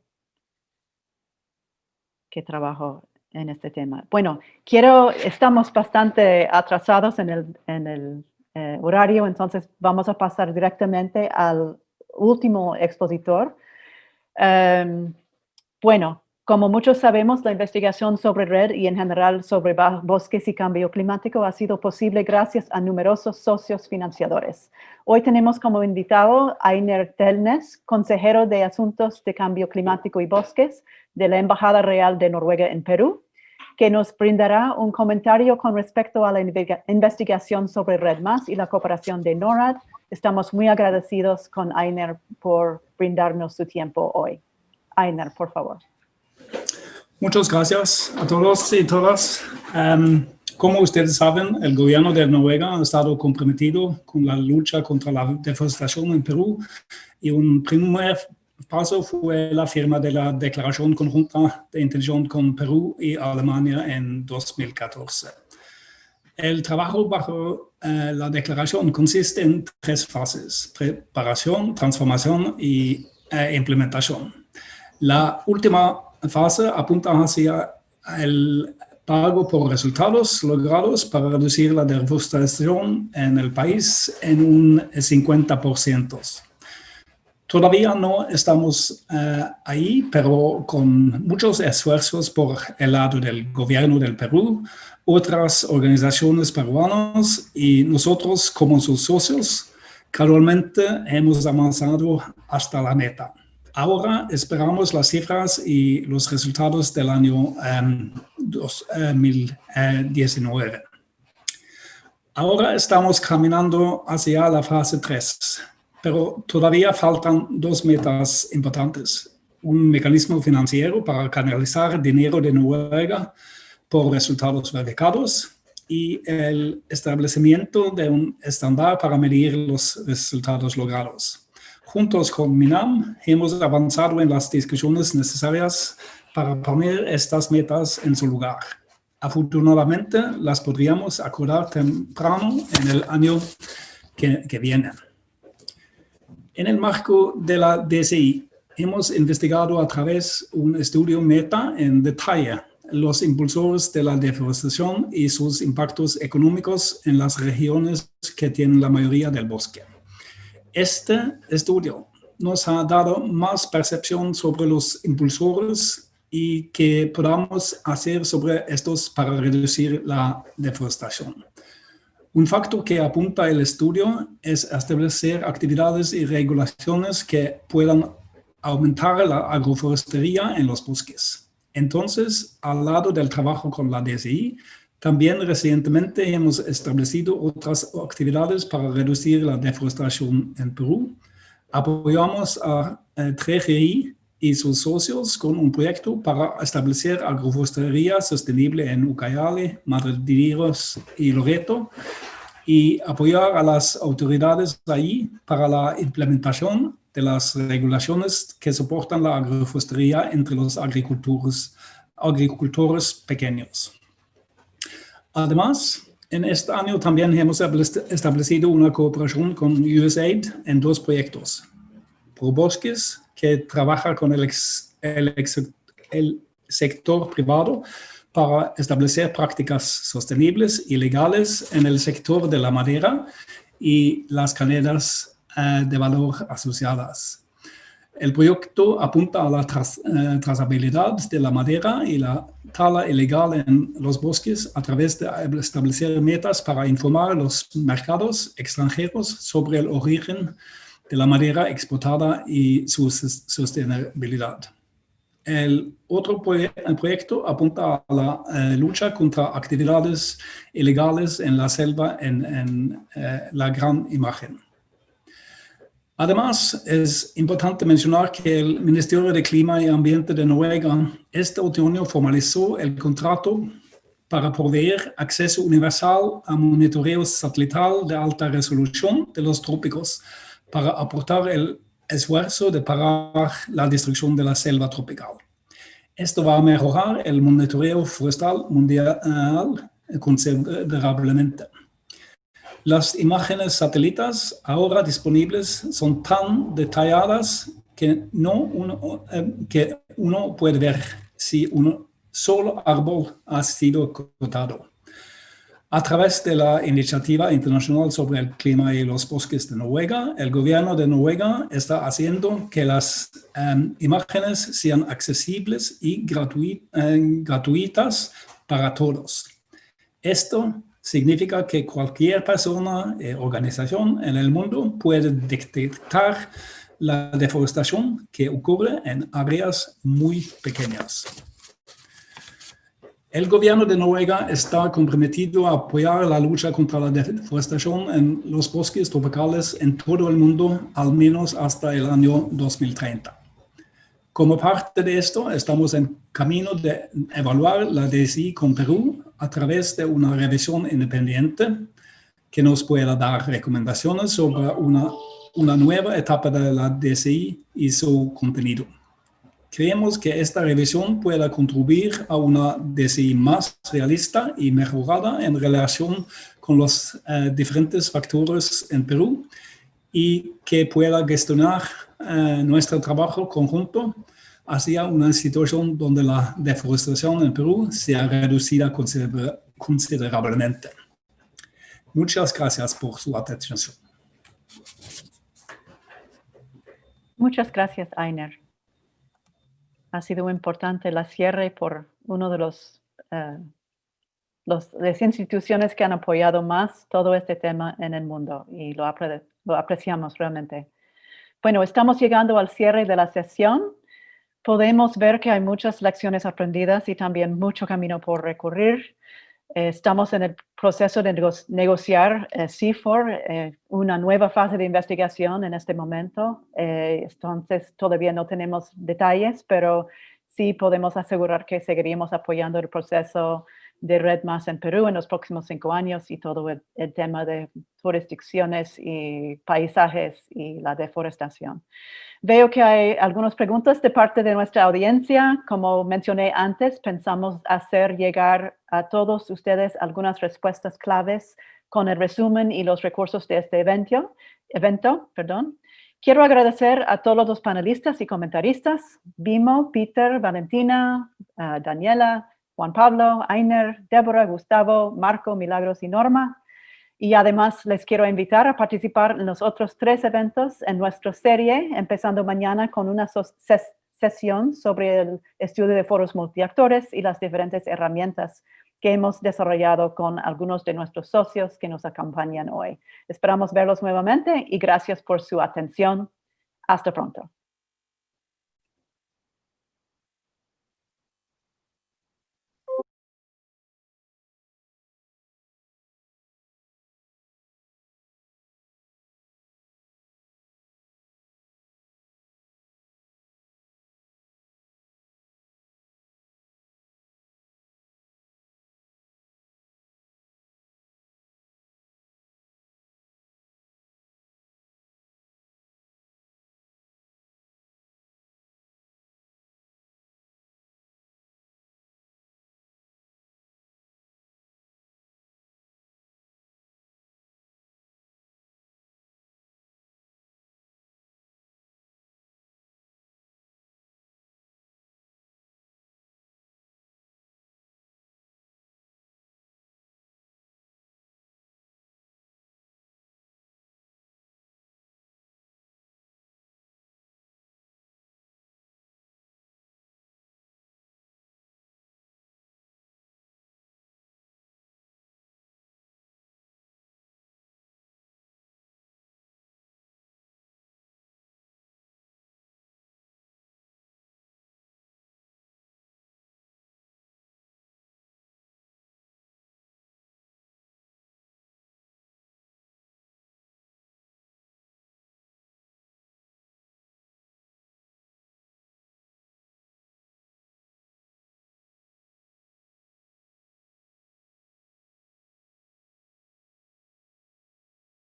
que trabajo en este tema. Bueno, quiero, estamos bastante atrasados en el, en el eh, horario, entonces vamos a pasar directamente al último expositor. Em, bueno, como muchos sabemos, la investigación sobre red y en general sobre bosques y cambio climático ha sido posible gracias a numerosos socios financiadores. Hoy tenemos como invitado a Ainer Telnes, consejero de Asuntos de Cambio Climático y Bosques de la Embajada Real de Noruega en Perú, que nos brindará un comentario con respecto a la investigación sobre Red Más y la cooperación de NORAD. Estamos muy agradecidos con Ainer por brindarnos su tiempo hoy. Ainer, por favor. Muchas gracias a todos y todas. Em, como ustedes saben, el gobierno de Noruega ha estado comprometido con la lucha contra la deforestación en Perú y un primer paso fue la firma de la Declaración Conjunta de Intención con Perú y Alemania en 2014. El trabajo bajo eh, la declaración consiste en tres fases, preparación, transformación y eh, implementación. La última fase apunta hacia el pago por resultados logrados para reducir la deforestación en el país en un 50%. Todavía no estamos eh, ahí, pero con muchos esfuerzos por el lado del gobierno del Perú, otras organizaciones peruanas y nosotros como sus socios, gradualmente hemos avanzado hasta la meta. Ahora esperamos las cifras y los resultados del año 2019. Eh, Ahora estamos caminando hacia la fase 3, pero todavía faltan dos metas importantes. Un mecanismo financiero para canalizar dinero de Noruega por resultados verificados y el establecimiento de un estándar para medir los resultados logrados. Juntos con MINAM hemos avanzado en las discusiones necesarias para poner estas metas en su lugar. Afortunadamente, las podríamos acordar temprano en el año que, viene. En el marco de la DCI, hemos investigado a través de un estudio meta en detalle los impulsores de la deforestación y sus impactos económicos en las regiones que tienen la mayoría del bosque. Este estudio nos ha dado más percepción sobre los impulsores y qué podamos hacer sobre estos para reducir la deforestación. Un factor que apunta el estudio es establecer actividades y regulaciones que puedan aumentar la agroforestería en los bosques. Entonces, al lado del trabajo con la DSI, también recientemente hemos establecido otras actividades para reducir la deforestación en Perú. Apoyamos a, a 3GI y sus socios con un proyecto para establecer agroforestería sostenible en Ucayali, Dios y Loreto y apoyar a las autoridades ahí para la implementación de las regulaciones que soportan la agroforestería entre los agricultores pequeños. Además, en este año también hemos establecido una cooperación con USAID en dos proyectos. ProBosques, que trabaja con el, sector privado para establecer prácticas sostenibles y legales en el sector de la madera y las cadenas eh, de valor asociadas. El proyecto apunta a la eh, trazabilidad de la madera y la tala ilegal en los bosques a través de establecer metas para informar a los mercados extranjeros sobre el origen de la madera exportada y su sostenibilidad. El otro proyecto apunta a la eh, lucha contra actividades ilegales en la selva en, la gran imagen. Además, es importante mencionar que el Ministerio de Clima y Ambiente de Noruega este otoño formalizó el contrato para proveer acceso universal a monitoreo satelital de alta resolución de los trópicos para aportar el esfuerzo de parar la destrucción de la selva tropical. Esto va a mejorar el monitoreo forestal mundial considerablemente. Las imágenes satélites ahora disponibles son tan detalladas que, no uno, eh, que uno puede ver si un solo árbol ha sido cortado. A través de la Iniciativa Internacional sobre el Clima y los Bosques de Noruega, el gobierno de Noruega está haciendo que las em, imágenes sean accesibles y em, gratuitas para todos. Esto significa que cualquier persona eh, organización en el mundo puede detectar la deforestación que ocurre en áreas muy pequeñas. El gobierno de Noruega está comprometido a apoyar la lucha contra la deforestación en los bosques tropicales en todo el mundo, al menos hasta el año 2030. Como parte de esto, estamos en camino de evaluar la DSI con Perú a través de una revisión independiente que nos pueda dar recomendaciones sobre una, una nueva etapa de la DSI y su contenido. Creemos que esta revisión pueda contribuir a una DCI más realista y mejorada en relación con los eh, diferentes factores en Perú y que pueda gestionar eh, nuestro trabajo conjunto hacia una situación donde la deforestación en Perú sea reducida considerablemente. Muchas gracias por su atención. Muchas gracias, Ainer ha sido importante la cierre por uno de los, uh, los, las instituciones que han apoyado más todo este tema en el mundo y lo, apre lo apreciamos realmente. Bueno, estamos llegando al cierre de la sesión. Podemos ver que hay muchas lecciones aprendidas y también mucho camino por recorrer. Eh, estamos en el proceso de negociar eh, CIFOR, eh, una nueva fase de investigación en este momento. entonces, todavía no tenemos detalles, pero sí podemos asegurar que seguiríamos apoyando el proceso de Red Más en Perú en los próximos cinco años y todo el, tema de jurisdicciones y paisajes y la deforestación. Veo que hay algunas preguntas de parte de nuestra audiencia. Como mencioné antes, pensamos hacer llegar a todos ustedes algunas respuestas claves con el resumen y los recursos de este evento. evento perdón. Quiero agradecer a todos los panelistas y comentaristas, Bimo, Peter, Valentina, ah, Daniela, Juan Pablo, Ainer, Débora, Gustavo, Marco, Milagros y Norma. Y además les quiero invitar a participar en los otros tres eventos en nuestra serie, empezando mañana con una sesión sobre el estudio de foros multiactores y las diferentes herramientas que hemos desarrollado con algunos de nuestros socios que nos acompañan hoy. Esperamos verlos nuevamente y gracias por su atención. Hasta pronto.